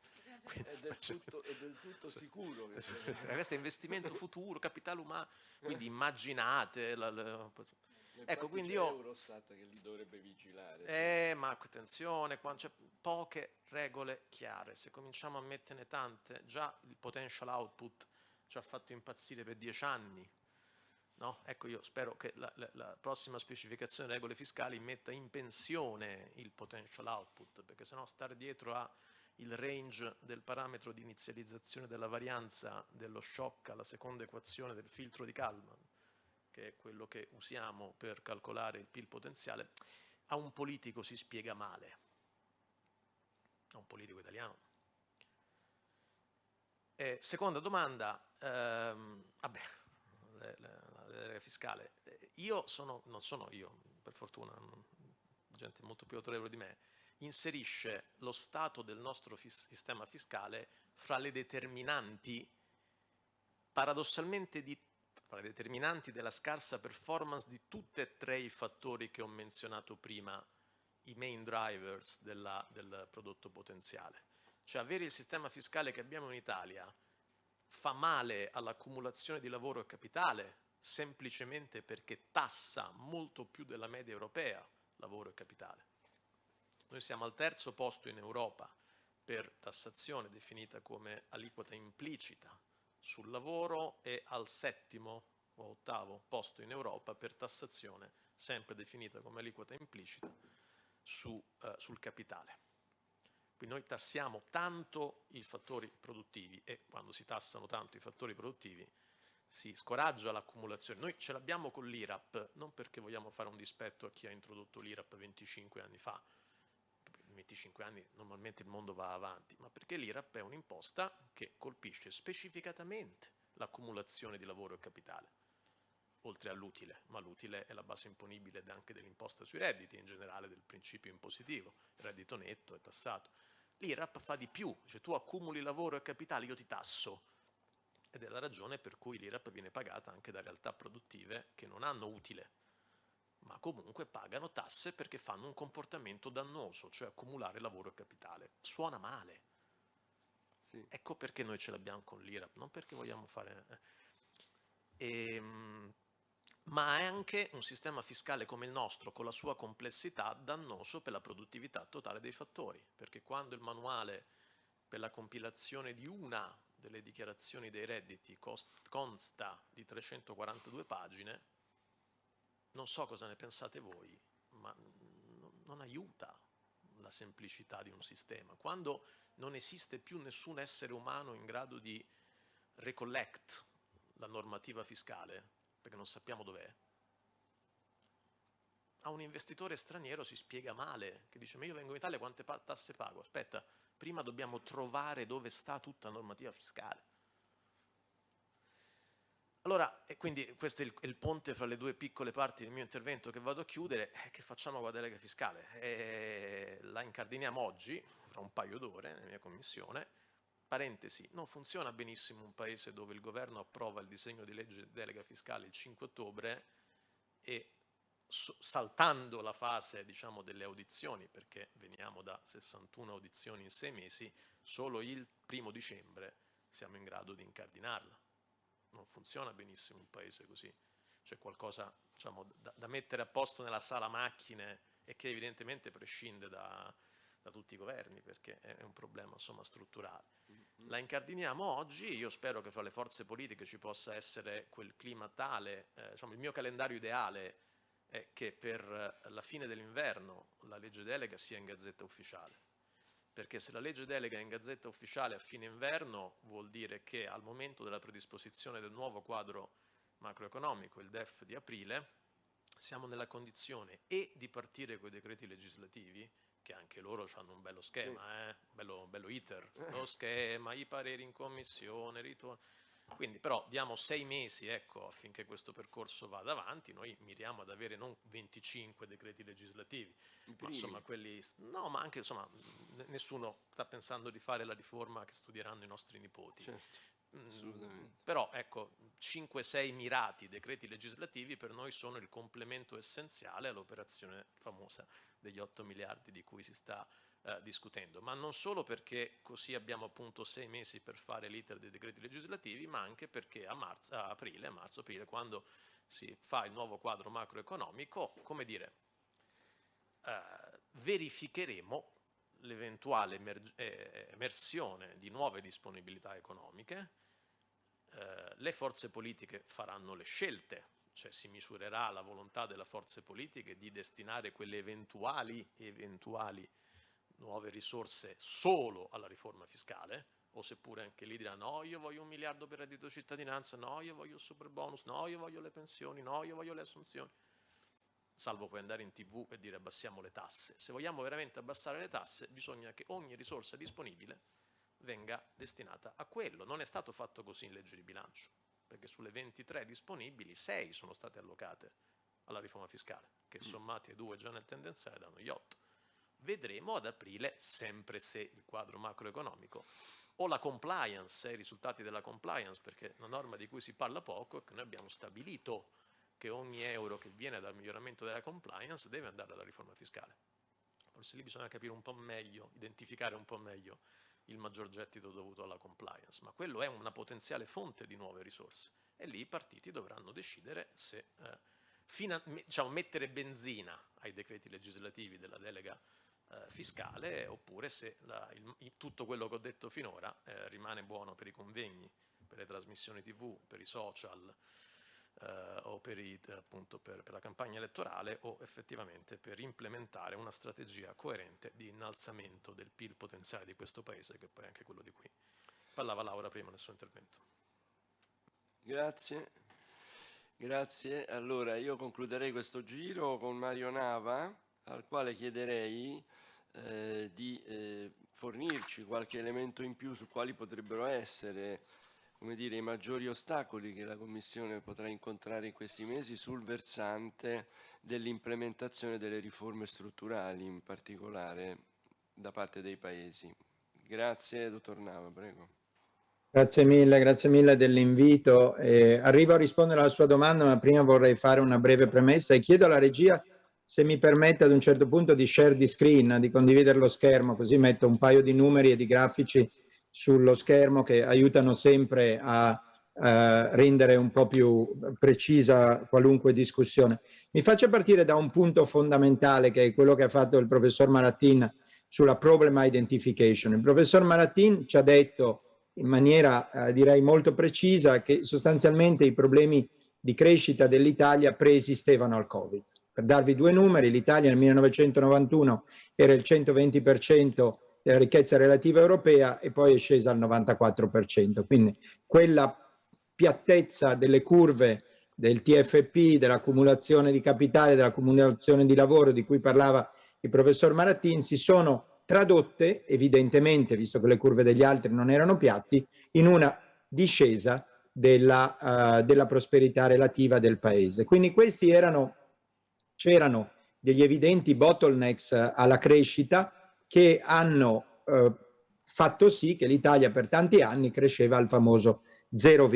è, del tutto, è del tutto sicuro. Che questo è investimento (laughs) futuro, capitale umano, quindi immaginate... La, la, ecco, quindi io... Eurostat che li dovrebbe vigilare. Eh, ma attenzione, quando c'è poche regole chiare, se cominciamo a metterne tante, già il potential output ci ha fatto impazzire per dieci anni, No? Ecco, io spero che la, la, la, prossima specificazione delle regole fiscali metta in pensione il potential output, perché sennò stare dietro a il range del parametro di inizializzazione della varianza dello shock alla seconda equazione del filtro di Kalman, che è quello che usiamo per calcolare il PIL potenziale, a un politico si spiega male, a un politico italiano. Eh, seconda domanda, ehm, vabbè, le, le, fiscale. Io sono, non sono io, per fortuna, gente molto più autorevole di me, inserisce lo stato del nostro fis sistema fiscale fra le determinanti, paradossalmente, di, fra le determinanti della scarsa performance di tutti e tre i fattori che ho menzionato prima, i main drivers della, del prodotto potenziale. Cioè avere il sistema fiscale che abbiamo in Italia fa male all'accumulazione di lavoro e capitale semplicemente perché tassa molto più della media europea lavoro e capitale. Noi siamo al terzo posto in Europa per tassazione definita come aliquota implicita sul lavoro e al settimo o ottavo posto in Europa per tassazione sempre definita come aliquota implicita su, eh, sul capitale. Quindi noi tassiamo tanto i fattori produttivi e quando si tassano tanto i fattori produttivi si scoraggia l'accumulazione. Noi ce l'abbiamo con l'IRAP non perché vogliamo fare un dispetto a chi ha introdotto l'IRAP 25 anni fa, 25 anni normalmente il mondo va avanti, ma perché l'IRAP è un'imposta che colpisce specificatamente l'accumulazione di lavoro e capitale, oltre all'utile, ma l'utile è la base imponibile anche dell'imposta sui redditi, in generale del principio impositivo, il reddito netto è tassato. L'IRAP fa di più, cioè tu accumuli lavoro e capitale, io ti tasso, ed è la ragione per cui l'IRAP viene pagata anche da realtà produttive che non hanno utile, ma comunque pagano tasse perché fanno un comportamento dannoso, cioè accumulare lavoro e capitale. Suona male. Sì. Ecco perché noi ce l'abbiamo con l'IRAP, non perché vogliamo fare... Eh. Ehm, ma è anche un sistema fiscale come il nostro, con la sua complessità, dannoso per la produttività totale dei fattori, perché quando il manuale per la compilazione di una delle dichiarazioni dei redditi consta di 342 pagine, non so cosa ne pensate voi, ma non aiuta la semplicità di un sistema. Quando non esiste più nessun essere umano in grado di recollect la normativa fiscale, perché non sappiamo dov'è, a un investitore straniero si spiega male, che dice ma io vengo in Italia, quante tasse pago? Aspetta, prima dobbiamo trovare dove sta tutta la normativa fiscale. Allora, e quindi questo è il, il, ponte fra le due piccole parti del mio intervento che vado a chiudere, eh, che facciamo con la delega fiscale? Eh, la incardiniamo oggi, fra un paio d'ore, nella mia commissione, parentesi, non funziona benissimo un paese dove il governo approva il disegno di legge delega fiscale il 5 ottobre e saltando la fase diciamo, delle audizioni, perché veniamo da 61 audizioni in sei mesi, solo il primo dicembre siamo in grado di incardinarla. Non funziona benissimo un paese così. C'è qualcosa diciamo, da, da, mettere a posto nella sala macchine e che evidentemente prescinde da, da tutti i governi, perché è un problema insomma, strutturale. Mm-hmm. La incardiniamo oggi, io spero che fra le forze politiche ci possa essere quel clima tale, eh, diciamo, il mio calendario ideale è che per la fine dell'inverno la legge delega sia in gazzetta ufficiale. Perché se la legge delega è in gazzetta ufficiale a fine inverno vuol dire che al momento della predisposizione del nuovo quadro macroeconomico, il DEF di aprile, siamo nella condizione e di partire con i decreti legislativi, che anche loro hanno un bello schema, eh? bello, bello iter, lo schema, i pareri in commissione, ritorno quindi però diamo sei mesi ecco, affinché questo percorso vada avanti, noi miriamo ad avere non 25 decreti legislativi, ma insomma quelli, no ma anche insomma nessuno sta pensando di fare la riforma che studieranno i nostri nipoti. Certo. Mm, però ecco, 5-6 mirati decreti legislativi per noi sono il complemento essenziale all'operazione famosa degli 8 miliardi di cui si sta eh, discutendo, ma non solo perché così abbiamo appunto sei mesi per fare l'iter dei decreti legislativi, ma anche perché a, marzo, a aprile, marzo, aprile, quando si fa il nuovo quadro macroeconomico, come dire, eh, verificheremo l'eventuale emer eh, emersione di nuove disponibilità economiche, eh, le forze politiche faranno le scelte, cioè si misurerà la volontà delle forze politiche di destinare quelle eventuali, eventuali nuove risorse solo alla riforma fiscale, o seppure anche lì diranno no io voglio un miliardo per reddito cittadinanza, no io voglio il super bonus, no io voglio le pensioni, no io voglio le assunzioni, salvo poi andare in tv e dire abbassiamo le tasse. Se vogliamo veramente abbassare le tasse bisogna che ogni risorsa disponibile venga destinata a quello. Non è stato fatto così in legge di bilancio, perché sulle 23 disponibili 6 sono state allocate alla riforma fiscale, che mm. sommati ai due già nel tendenziale danno gli 8 vedremo ad aprile, sempre se il quadro macroeconomico o la compliance, i risultati della compliance, perché una norma di cui si parla poco è che noi abbiamo stabilito che ogni euro che viene dal miglioramento della compliance deve andare alla riforma fiscale. Forse lì bisogna capire un po' meglio, identificare un po' meglio il maggior gettito dovuto alla compliance, ma quello è una potenziale fonte di nuove risorse e lì i partiti dovranno decidere se eh, diciamo, mettere benzina ai decreti legislativi della delega eh, fiscale oppure se la, il, tutto quello che ho detto finora eh, rimane buono per i convegni, per le trasmissioni tv, per i social eh, o per, i, appunto, per, per la campagna elettorale o effettivamente per implementare una strategia coerente di innalzamento del PIL potenziale di questo Paese che poi è anche quello di cui parlava Laura prima nel suo intervento. Grazie. Grazie. Allora io concluderei questo giro con Mario Nava al quale chiederei eh, di eh, fornirci qualche elemento in più su quali potrebbero essere dire, i maggiori ostacoli che la Commissione potrà incontrare in questi mesi sul versante dell'implementazione delle riforme strutturali, in particolare da parte dei Paesi. Grazie, dottor Nava, prego. Grazie mille, grazie mille dell'invito. Eh, arrivo a rispondere alla sua domanda, ma prima vorrei fare una breve premessa e chiedo alla regia se mi permette ad un certo punto di share di screen, di condividere lo schermo, così metto un paio di numeri e di grafici sullo schermo che aiutano sempre a Uh, rendere un po' più precisa qualunque discussione. Mi faccio partire da un punto fondamentale che è quello che ha fatto il professor Maratin sulla problem identification. Il professor Maratin ci ha detto in maniera eh, direi molto precisa che sostanzialmente i problemi di crescita dell'Italia preesistevano al Covid. Per darvi due numeri, l'Italia nel 1991 era il 120% della ricchezza relativa europea e poi è scesa al 94%. Quindi quella piattezza delle curve del TFP, dell'accumulazione di capitale, dell'accumulazione di lavoro di cui parlava il professor Maratin, si sono tradotte evidentemente, visto che le curve degli altri non erano piatti, in una discesa della, uh, della prosperità relativa del paese. Quindi questi erano, c'erano degli evidenti bottlenecks uh, alla crescita che hanno uh, fatto sì che l'Italia per tanti anni cresceva al famoso 0,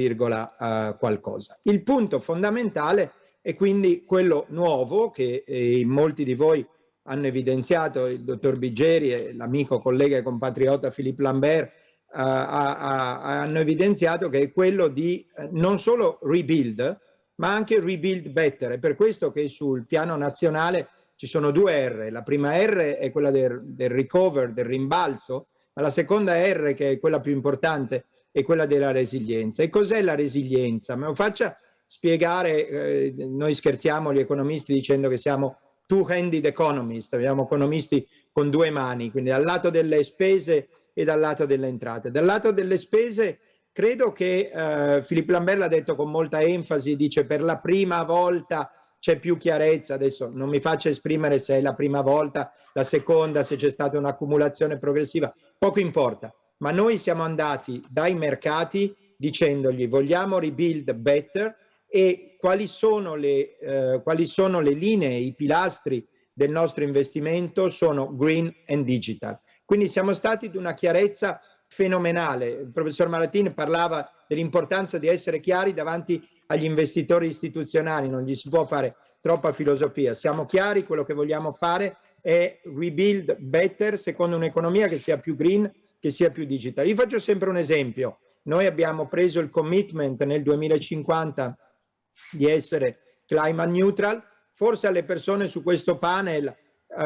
qualcosa. Il punto fondamentale è quindi quello nuovo che eh, molti di voi hanno evidenziato, il dottor Biggeri e l'amico collega e compatriota Philippe Lambert Uh, a, a, hanno evidenziato che è quello di uh, non solo rebuild, ma anche rebuild better. È per questo che sul piano nazionale ci sono due R. La prima R è quella del, del recover, del rimbalzo, ma la seconda R, che è quella più importante, è quella della resilienza. E cos'è la resilienza? Me lo faccia spiegare, eh, noi scherziamo gli economisti dicendo che siamo two-handed economist, abbiamo economisti con due mani, quindi dal lato delle spese e dal lato delle entrate. Dal lato delle spese credo che eh, Filippo Lambert l'ha detto con molta enfasi, dice per la prima volta c'è più chiarezza, adesso non mi faccio esprimere se è la prima volta, la seconda, se c'è stata un'accumulazione progressiva, poco importa, ma noi siamo andati dai mercati dicendogli vogliamo rebuild better? E quali sono le, eh, quali sono le linee, i pilastri del nostro investimento? Sono green and digital. Quindi siamo stati di una chiarezza fenomenale. Il professor Malatin parlava dell'importanza di essere chiari davanti agli investitori istituzionali, non gli si può fare troppa filosofia. Siamo chiari, quello che vogliamo fare è rebuild better secondo un'economia che sia più green, che sia più digital. Io faccio sempre un esempio. Noi abbiamo preso il commitment nel 2050 di essere climate neutral, forse alle persone su questo panel eh,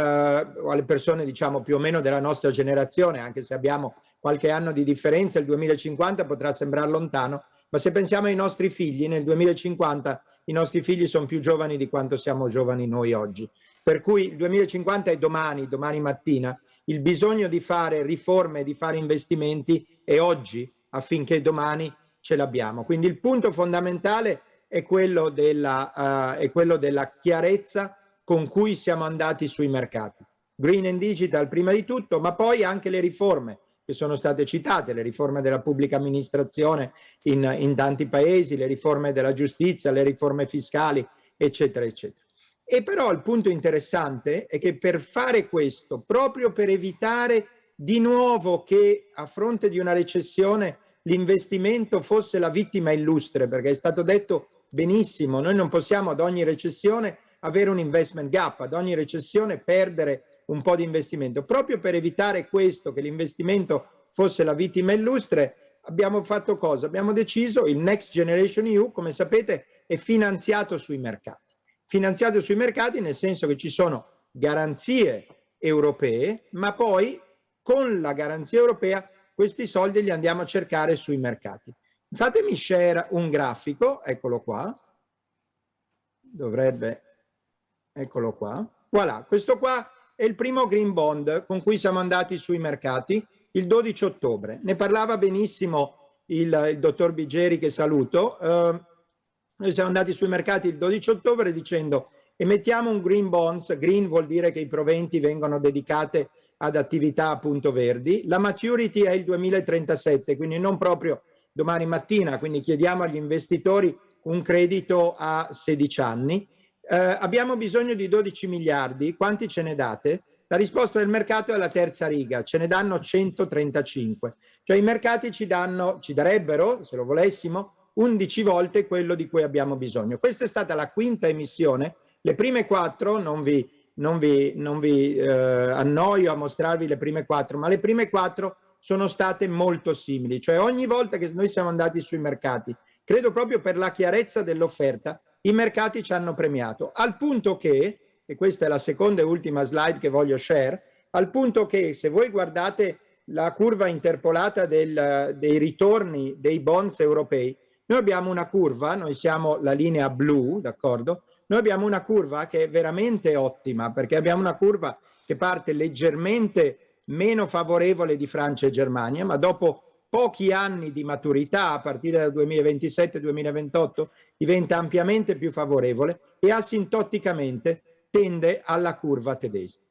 o alle persone diciamo più o meno della nostra generazione, anche se abbiamo qualche anno di differenza, il 2050 potrà sembrare lontano, ma se pensiamo ai nostri figli, nel 2050 i nostri figli sono più giovani di quanto siamo giovani noi oggi. Per cui il 2050 è domani, domani mattina, il bisogno di fare riforme, di fare investimenti è oggi affinché domani ce l'abbiamo. Quindi il punto fondamentale è quello della, uh, è quello della chiarezza con cui siamo andati sui mercati. Green and Digital prima di tutto, ma poi anche le riforme che sono state citate, le riforme della pubblica amministrazione in, in tanti paesi, le riforme della giustizia, le riforme fiscali, eccetera, eccetera. E però il punto interessante è che per fare questo, proprio per evitare di nuovo che a fronte di una recessione l'investimento fosse la vittima illustre, perché è stato detto benissimo, noi non possiamo ad ogni recessione avere un investment gap, ad ogni recessione perdere un po' di investimento. Proprio per evitare questo, che l'investimento fosse la vittima illustre, abbiamo fatto cosa? Abbiamo deciso il Next Generation EU, come sapete, è finanziato sui mercati. Finanziato sui mercati nel senso che ci sono garanzie europee, ma poi con la garanzia europea questi soldi li andiamo a cercare sui mercati. Fatemi share un grafico, eccolo qua, dovrebbe eccolo qua. Voilà, questo qua è il primo green bond con cui siamo andati sui mercati il 12 ottobre. Ne parlava benissimo il, il dottor Bigeri che saluto. Eh, noi siamo andati sui mercati il 12 ottobre dicendo emettiamo un green bonds, green vuol dire che i proventi vengono dedicate ad attività appunto verdi, la maturity è il 2037, quindi non proprio domani mattina, quindi chiediamo agli investitori un credito a 16 anni eh, abbiamo bisogno di 12 miliardi, quanti ce ne date? La risposta del mercato è la terza riga, ce ne danno 135. Cioè i mercati ci, danno, ci darebbero, se lo volessimo, 11 volte quello di cui abbiamo bisogno. Questa è stata la quinta emissione, le prime quattro, non vi, non vi, non vi eh, annoio a mostrarvi le prime quattro, ma le prime quattro sono state molto simili, cioè ogni volta che noi siamo andati sui mercati, credo proprio per la chiarezza dell'offerta, i mercati ci hanno premiato, al punto che, e questa è la seconda e ultima slide che voglio share, al punto che se voi guardate la curva interpolata del, dei ritorni dei bonds europei, noi abbiamo una curva, noi siamo la linea blu, d'accordo? Noi abbiamo una curva che è veramente ottima, perché abbiamo una curva che parte leggermente meno favorevole di Francia e Germania, ma dopo pochi anni di maturità, a partire dal 2027-2028, diventa ampiamente più favorevole e asintoticamente tende alla curva tedesca.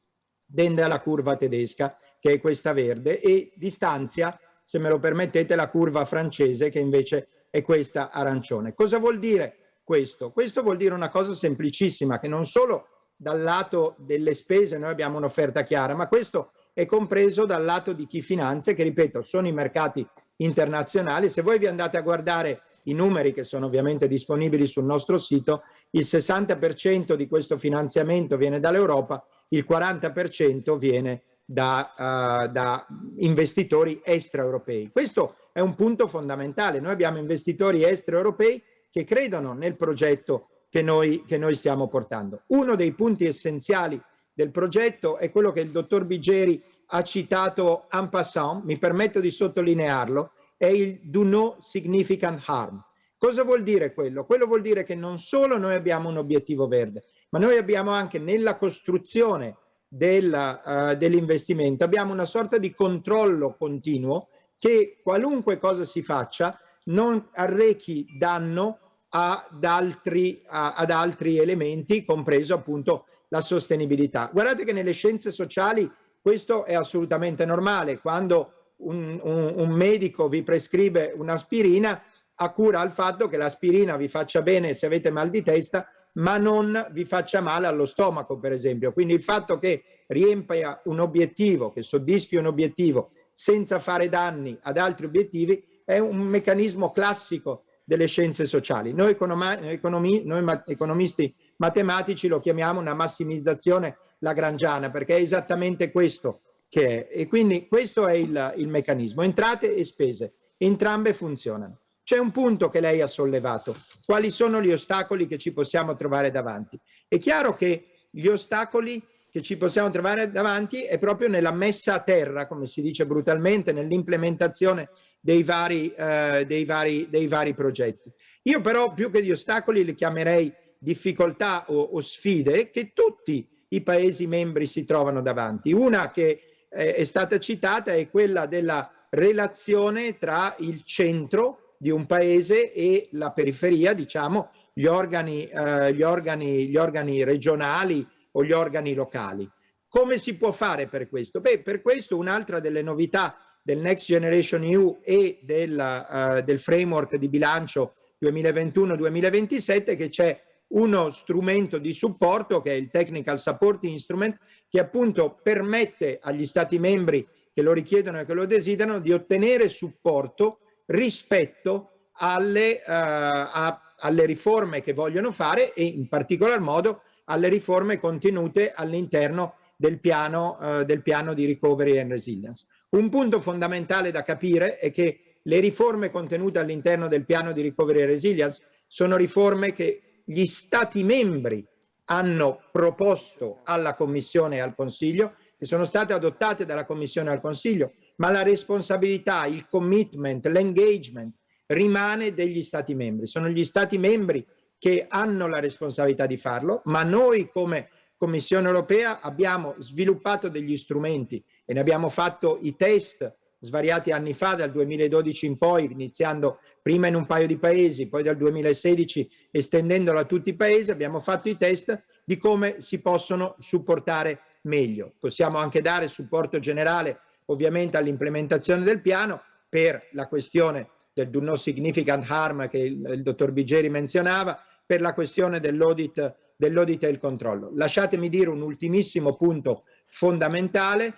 Tende alla curva tedesca, che è questa verde, e distanzia, se me lo permettete, la curva francese, che invece è questa arancione. Cosa vuol dire questo? Questo vuol dire una cosa semplicissima, che non solo dal lato delle spese noi abbiamo un'offerta chiara, ma questo è compreso dal lato di chi finanzia, che ripeto, sono i mercati internazionali. Se voi vi andate a guardare i numeri che sono ovviamente disponibili sul nostro sito, il 60% di questo finanziamento viene dall'Europa, il 40% viene da, uh, da investitori extraeuropei. Questo è un punto fondamentale. Noi abbiamo investitori extraeuropei che credono nel progetto che noi, che noi stiamo portando. Uno dei punti essenziali del progetto è quello che il dottor Bigeri ha citato en passant, mi permetto di sottolinearlo, è il do no significant harm. Cosa vuol dire quello? Quello vuol dire che non solo noi abbiamo un obiettivo verde, ma noi abbiamo anche nella costruzione uh, dell'investimento, abbiamo una sorta di controllo continuo che qualunque cosa si faccia non arrechi danno ad altri, a, ad altri elementi, compreso appunto la sostenibilità. Guardate che nelle scienze sociali questo è assolutamente normale. Quando un, un, un medico vi prescrive un'aspirina, a cura al fatto che l'aspirina vi faccia bene se avete mal di testa, ma non vi faccia male allo stomaco, per esempio. Quindi il fatto che riempia un obiettivo, che soddisfi un obiettivo senza fare danni ad altri obiettivi, è un meccanismo classico delle scienze sociali. Noi, economi, noi economisti matematici lo chiamiamo una massimizzazione lagrangiana, perché è esattamente questo che è. E quindi questo è il, il meccanismo. Entrate e spese, entrambe funzionano. C'è un punto che lei ha sollevato. Quali sono gli ostacoli che ci possiamo trovare davanti? È chiaro che gli ostacoli che ci possiamo trovare davanti è proprio nella messa a terra, come si dice brutalmente, nell'implementazione dei vari, eh, dei, dei vari progetti. Io però più che di ostacoli li chiamerei difficoltà o, o sfide che tutti i Paesi membri si trovano davanti. Una che eh, è stata citata è quella della relazione tra il centro di un paese e la periferia, diciamo, gli organi, eh, gli organi, gli organi regionali o gli organi locali. Come si può fare per questo? Beh, per questo un'altra delle novità del Next Generation EU e del, uh, del framework di bilancio 2021-2027 è che c'è uno strumento di supporto che è il Technical Support Instrument che appunto permette agli Stati membri che lo richiedono e che lo desiderano di ottenere supporto rispetto alle, uh, a, alle riforme che vogliono fare e in particolar modo alle riforme contenute all'interno del uh, del piano di recovery and resilience. Un punto fondamentale da capire è che le riforme contenute all'interno del piano di recovery and resilience sono riforme che gli Stati membri hanno proposto alla Commissione e al Consiglio, che sono state adottate dalla Commissione al Consiglio, ma la responsabilità, il commitment, l'engagement rimane degli Stati membri. Sono gli Stati membri che hanno la responsabilità di farlo, ma noi come Commissione europea abbiamo sviluppato degli strumenti e ne abbiamo fatto i test svariati anni fa, dal 2012 in poi, iniziando prima in un paio di paesi, poi dal 2016 estendendolo a tutti i paesi, abbiamo fatto i test di come si possono supportare meglio. Possiamo anche dare supporto generale ovviamente all'implementazione del piano per la questione del do no significant harm che il, il dottor Bigeri menzionava, per la questione dell'audit dell e il controllo. Lasciatemi dire un ultimissimo punto fondamentale,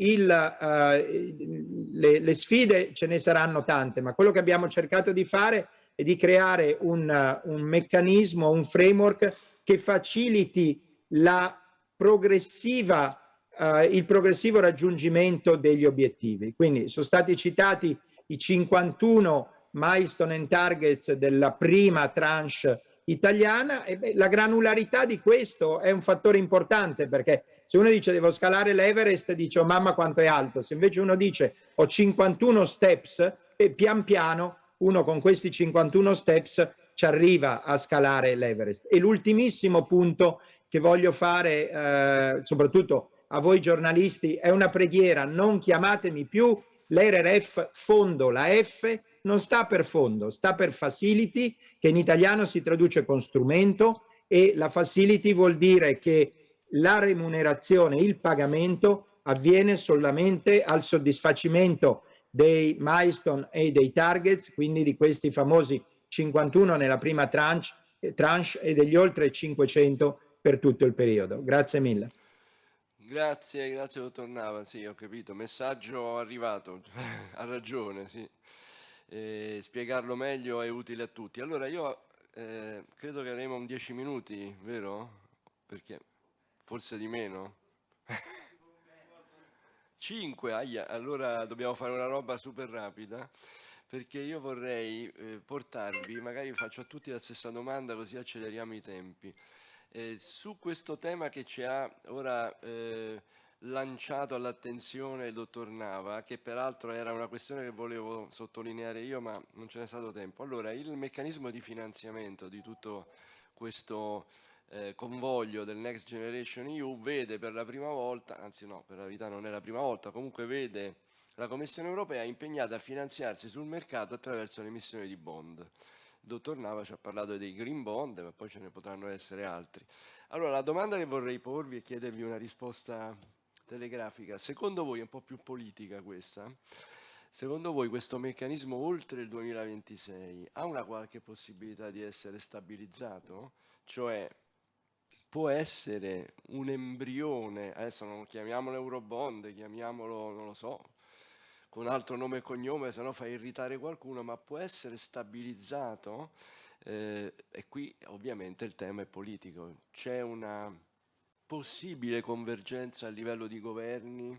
il, uh, le, le, sfide ce ne saranno tante, ma quello che abbiamo cercato di fare è di creare un, uh, un meccanismo, un framework che faciliti progressiva eh, il progressivo raggiungimento degli obiettivi. Quindi sono stati citati i 51 milestone and targets della prima tranche italiana e beh, la granularità di questo è un fattore importante perché Se uno dice devo scalare l'Everest, dice oh mamma quanto è alto. Se invece uno dice ho 51 steps e pian piano uno con questi 51 steps ci arriva a scalare l'Everest. E l'ultimissimo punto che voglio fare, eh, soprattutto a voi giornalisti, è una preghiera, non chiamatemi più l'RRF fondo, la F non sta per fondo, sta per facility, che in italiano si traduce con strumento, e la facility vuol dire che la remunerazione, il pagamento avviene solamente al soddisfacimento dei milestone e dei targets, quindi di questi famosi 51 nella prima tranche, tranche e degli oltre 500 per tutto il periodo. Grazie mille. Grazie, grazie dottor Nava, sì ho capito, messaggio arrivato, (laughs) ha ragione, sì. E spiegarlo meglio è utile a tutti. Allora io eh, credo che avremo un 10 minuti, vero? Perché forse di meno? (laughs) 5, aia, allora dobbiamo fare una roba super rapida perché io vorrei eh, portarvi, magari faccio a tutti la stessa domanda così acceleriamo i tempi. Eh, su questo tema che ci ha ora eh, lanciato all'attenzione il dottor Nava, che peraltro era una questione che volevo sottolineare io, ma non ce n'è stato tempo. Allora, il meccanismo di finanziamento di tutto questo eh, convoglio del Next Generation EU vede per la prima volta, anzi no, per la verità non è la prima volta, comunque vede la Commissione europea impegnata a finanziarsi sul mercato attraverso l'emissione di bond. Il dottor Nava ci ha parlato dei green bond, ma poi ce ne potranno essere altri. Allora, la domanda che vorrei porvi e chiedervi una risposta telegrafica, secondo voi è un po' più politica questa? Secondo voi questo meccanismo oltre il 2026 ha una qualche possibilità di essere stabilizzato? Cioè può essere un embrione, adesso non chiamiamolo Eurobond, chiamiamolo, non lo so, con altro nome e cognome, se no fa irritare qualcuno, ma può essere stabilizzato eh, e qui ovviamente il tema è politico. C'è una possibile convergenza a livello di governi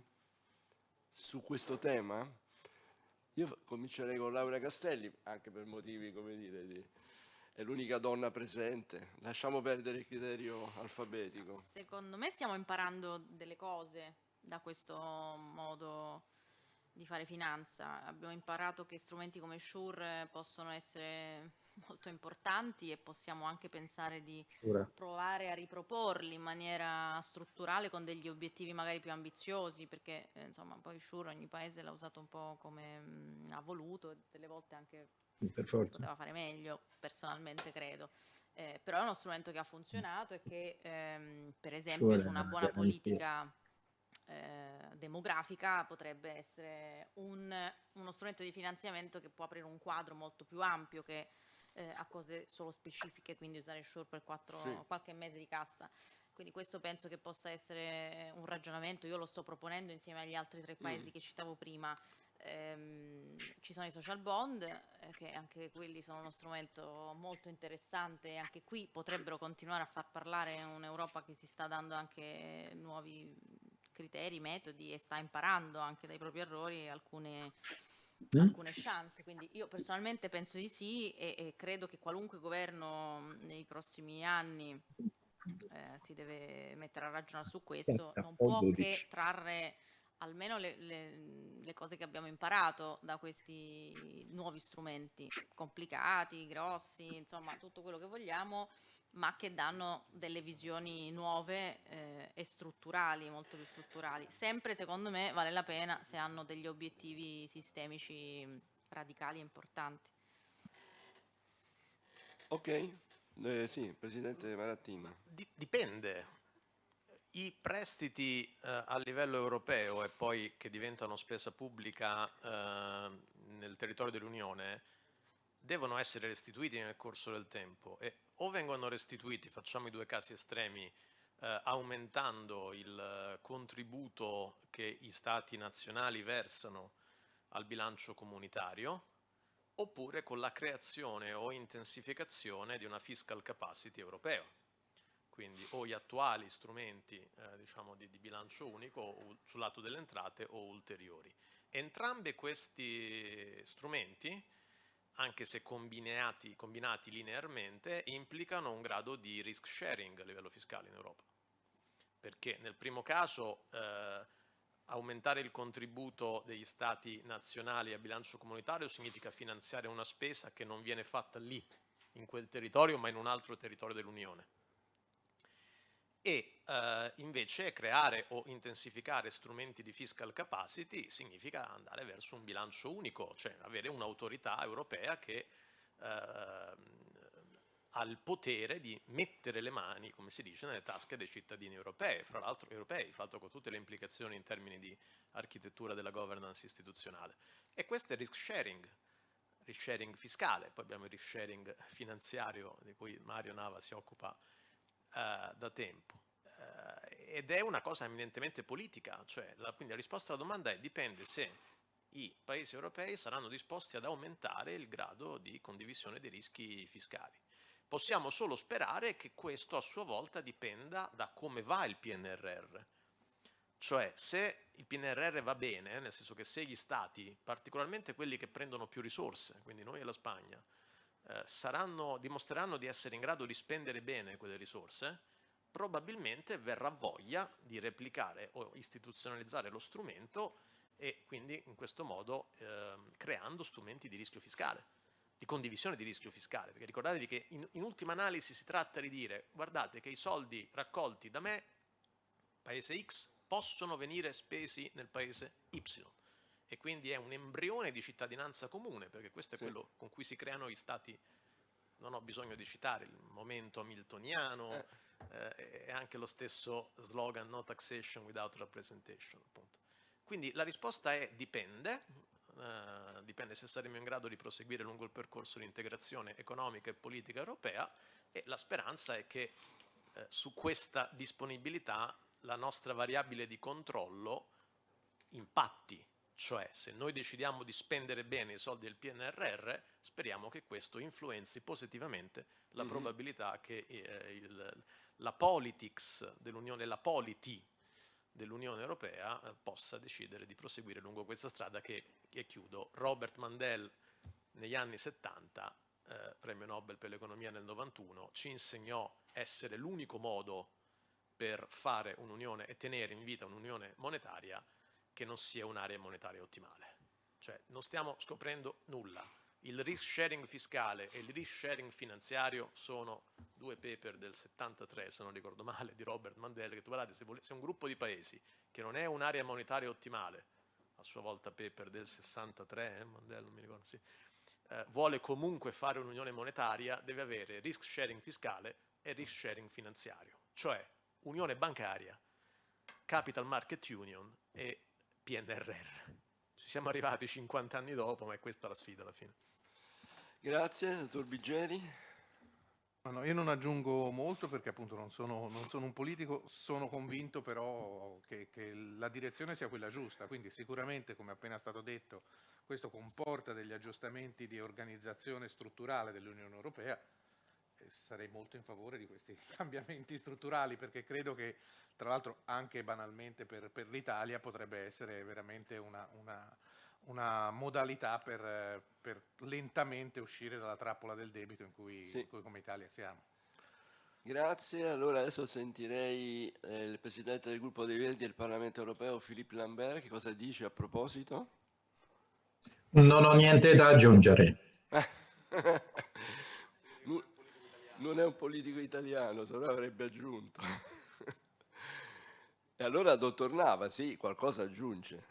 su questo tema? Io comincerei con Laura Castelli, anche per motivi, come dire, di, è l'unica donna presente. Lasciamo perdere il criterio alfabetico. Secondo me stiamo imparando delle cose da questo modo di fare finanza. Abbiamo imparato che strumenti come Shure possono essere molto importanti e possiamo anche pensare di provare a riproporli in maniera strutturale con degli obiettivi magari più ambiziosi perché eh, insomma poi Shure ogni paese l'ha usato un po' come mh, ha voluto e delle volte anche per forza. poteva fare meglio personalmente credo eh, però è uno strumento che ha funzionato e che ehm, per esempio su una buona politica eh, demografica potrebbe essere un, uno strumento di finanziamento che può aprire un quadro molto più ampio che eh, a cose solo specifiche, quindi usare Shure per quattro, sì. qualche mese di cassa. Quindi questo penso che possa essere un ragionamento, io lo sto proponendo insieme agli altri tre paesi mm. che citavo prima. Ehm, ci sono i social bond, eh, che anche quelli sono uno strumento molto interessante e anche qui potrebbero continuare a far parlare un'Europa che si sta dando anche nuovi criteri, metodi e sta imparando anche dai propri errori alcune, mm. alcune chance. Quindi io personalmente penso di sì e, e credo che qualunque governo nei prossimi anni eh, si deve mettere a ragionare su questo, non può che trarre almeno le, le, le, cose che abbiamo imparato da questi nuovi strumenti complicati, grossi, insomma tutto quello che vogliamo ma che danno delle visioni nuove eh, e strutturali, molto più strutturali. Sempre secondo me vale la pena se hanno degli obiettivi sistemici radicali e importanti. Ok, eh, sì, Presidente Marattini. Dipende. I prestiti eh, a livello europeo e poi che diventano spesa pubblica eh, nel territorio dell'Unione devono essere restituiti nel corso del tempo e o vengono restituiti, facciamo i due casi estremi, eh, aumentando il contributo che i stati nazionali versano al bilancio comunitario, oppure con la creazione o intensificazione di una fiscal capacity europea. Quindi o gli attuali strumenti eh, diciamo di, di, bilancio unico sul lato delle entrate o ulteriori. Entrambi questi strumenti anche se combinati, combinati linearmente, implicano un grado di risk sharing a livello fiscale in Europa. perché nel primo caso eh, aumentare il contributo degli stati nazionali a bilancio comunitario significa finanziare una spesa che non viene fatta lì, in quel territorio, ma in un altro territorio dell'Unione. E eh, invece creare o intensificare strumenti di fiscal capacity significa andare verso un bilancio unico, cioè avere un'autorità europea che eh, ha il potere di mettere le mani, come si dice, nelle tasche dei cittadini europei, fra l'altro europei, fra con tutte le implicazioni in termini di architettura della governance istituzionale. E questo è risk sharing, risk sharing fiscale, poi abbiamo il risk sharing finanziario di cui Mario Nava si occupa eh, da tempo. Eh, ed è una cosa eminentemente politica, cioè la, quindi la risposta alla domanda è dipende se i paesi europei saranno disposti ad aumentare il grado di condivisione dei rischi fiscali. Possiamo solo sperare che questo a sua volta dipenda da come va il PNRR. Cioè se il PNRR va bene, nel senso che se gli stati, particolarmente quelli che prendono più risorse, quindi noi e la Spagna, eh, saranno, dimostreranno di essere in grado di spendere bene quelle risorse, probabilmente verrà voglia di replicare o istituzionalizzare lo strumento e quindi in questo modo eh, creando strumenti di rischio fiscale di condivisione di rischio fiscale, perché ricordatevi che in, in, ultima analisi si tratta di dire guardate che i soldi raccolti da me, paese X, possono venire spesi nel paese Y e quindi è un embrione di cittadinanza comune, perché questo è sì. quello con cui si creano gli stati, non ho bisogno di citare il momento hamiltoniano eh. Eh, e anche lo stesso slogan no taxation without representation. Appunto. Quindi la risposta è dipende, eh, dipende se saremo in grado di proseguire lungo il percorso di integrazione economica e politica europea e la speranza è che eh, su questa disponibilità la nostra variabile di controllo impatti, cioè se noi decidiamo di spendere bene i soldi del PNRR, speriamo che questo influenzi positivamente la mm -hmm. probabilità che eh, il, la politics dell'Unione, la polity dell'Unione Europea eh, possa decidere di proseguire lungo questa strada che, e chiudo, Robert Mandel negli anni 70, eh, premio Nobel per l'economia nel 91, ci insegnò essere l'unico modo per fare un'unione e tenere in vita un'unione monetaria che non sia un'area monetaria ottimale. Cioè non stiamo scoprendo nulla, il risk sharing fiscale e il risk sharing finanziario sono due paper del 73, se non ricordo male, di Robert Mandel, che tu guardate, se, se un gruppo di paesi che non è un'area monetaria ottimale, a sua volta paper del 63, eh, Mandel non mi ricordo, sì, eh, vuole comunque fare un'unione monetaria, deve avere risk sharing fiscale e risk sharing finanziario, cioè unione bancaria, capital market union e PNRR. Ci siamo arrivati 50 anni dopo, ma è questa la sfida alla fine. Grazie, dottor Biggeri. No, no, io non aggiungo molto perché appunto non sono, non sono un politico, sono convinto però che, che, la direzione sia quella giusta, quindi sicuramente come appena stato detto questo comporta degli aggiustamenti di organizzazione strutturale dell'Unione Europea sarei molto in favore di questi (laughs) cambiamenti strutturali perché credo che tra l'altro anche banalmente per, per l'Italia potrebbe essere veramente una, una una modalità per, per, lentamente uscire dalla trappola del debito in cui, sì. in cui come Italia siamo. Grazie, allora adesso sentirei eh, il Presidente del gruppo dei Verdi del Parlamento Europeo, Philippe Lambert, che cosa dice a proposito? Non ho niente da aggiungere. (laughs) non è un politico italiano, se no avrebbe aggiunto. e allora, dottor Nava, sì, qualcosa aggiunge.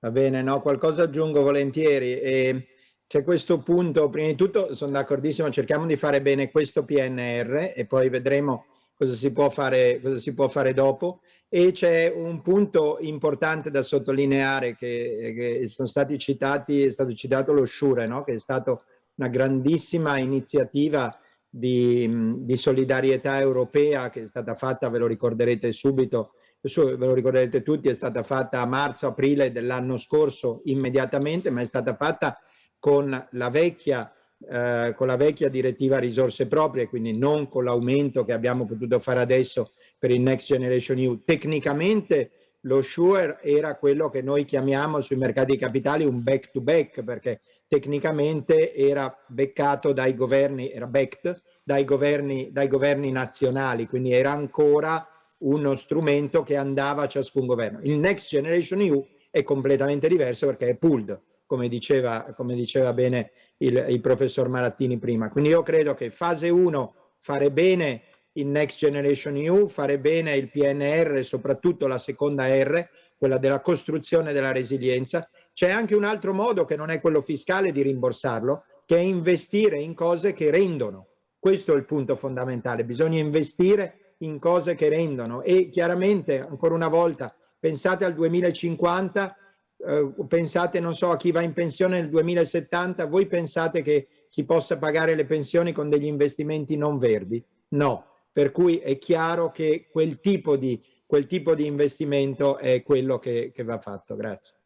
Va bene, no, qualcosa aggiungo volentieri. E c'è questo punto, prima di tutto sono d'accordissimo, cerchiamo di fare bene questo PNR e poi vedremo cosa si può fare, si può fare dopo. E c'è un punto importante da sottolineare che, che, sono stati citati, è stato citato lo Shure, no? che è stata una grandissima iniziativa di, di solidarietà europea che è stata fatta, ve lo ricorderete subito, ve lo ricorderete tutti, è stata fatta a marzo-aprile dell'anno scorso immediatamente, ma è stata fatta con la vecchia eh, con la vecchia direttiva risorse proprie, quindi non con l'aumento che abbiamo potuto fare adesso per il Next Generation EU. Tecnicamente lo SURE era quello che noi chiamiamo sui mercati capitali un back to back, perché tecnicamente era beccato dai governi, era backed dai governi, dai governi nazionali, quindi era ancora uno strumento che andava a ciascun governo. Il Next Generation EU è completamente diverso perché è pooled, come diceva, come diceva bene il, il professor Marattini prima. Quindi io credo che fase 1 fare bene il Next Generation EU, fare bene il PNR, soprattutto la seconda R, quella della costruzione della resilienza. C'è anche un altro modo che non è quello fiscale di rimborsarlo, che è investire in cose che rendono. Questo è il punto fondamentale, bisogna investire in cose che rendono e chiaramente, ancora una volta, pensate al 2050, eh, pensate, non so, a chi va in pensione nel 2070, voi pensate che si possa pagare le pensioni con degli investimenti non verdi? No, per cui è chiaro che quel tipo di, quel tipo di investimento è quello che, che va fatto. Grazie.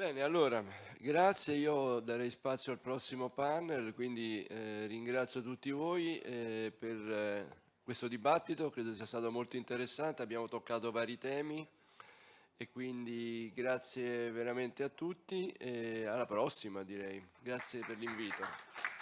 Bene, allora, grazie. Io darei spazio al prossimo panel, quindi eh, ringrazio tutti voi eh, per eh, questo dibattito, credo sia stato molto interessante, abbiamo toccato vari temi e quindi grazie veramente a tutti e alla prossima direi. Grazie per l'invito.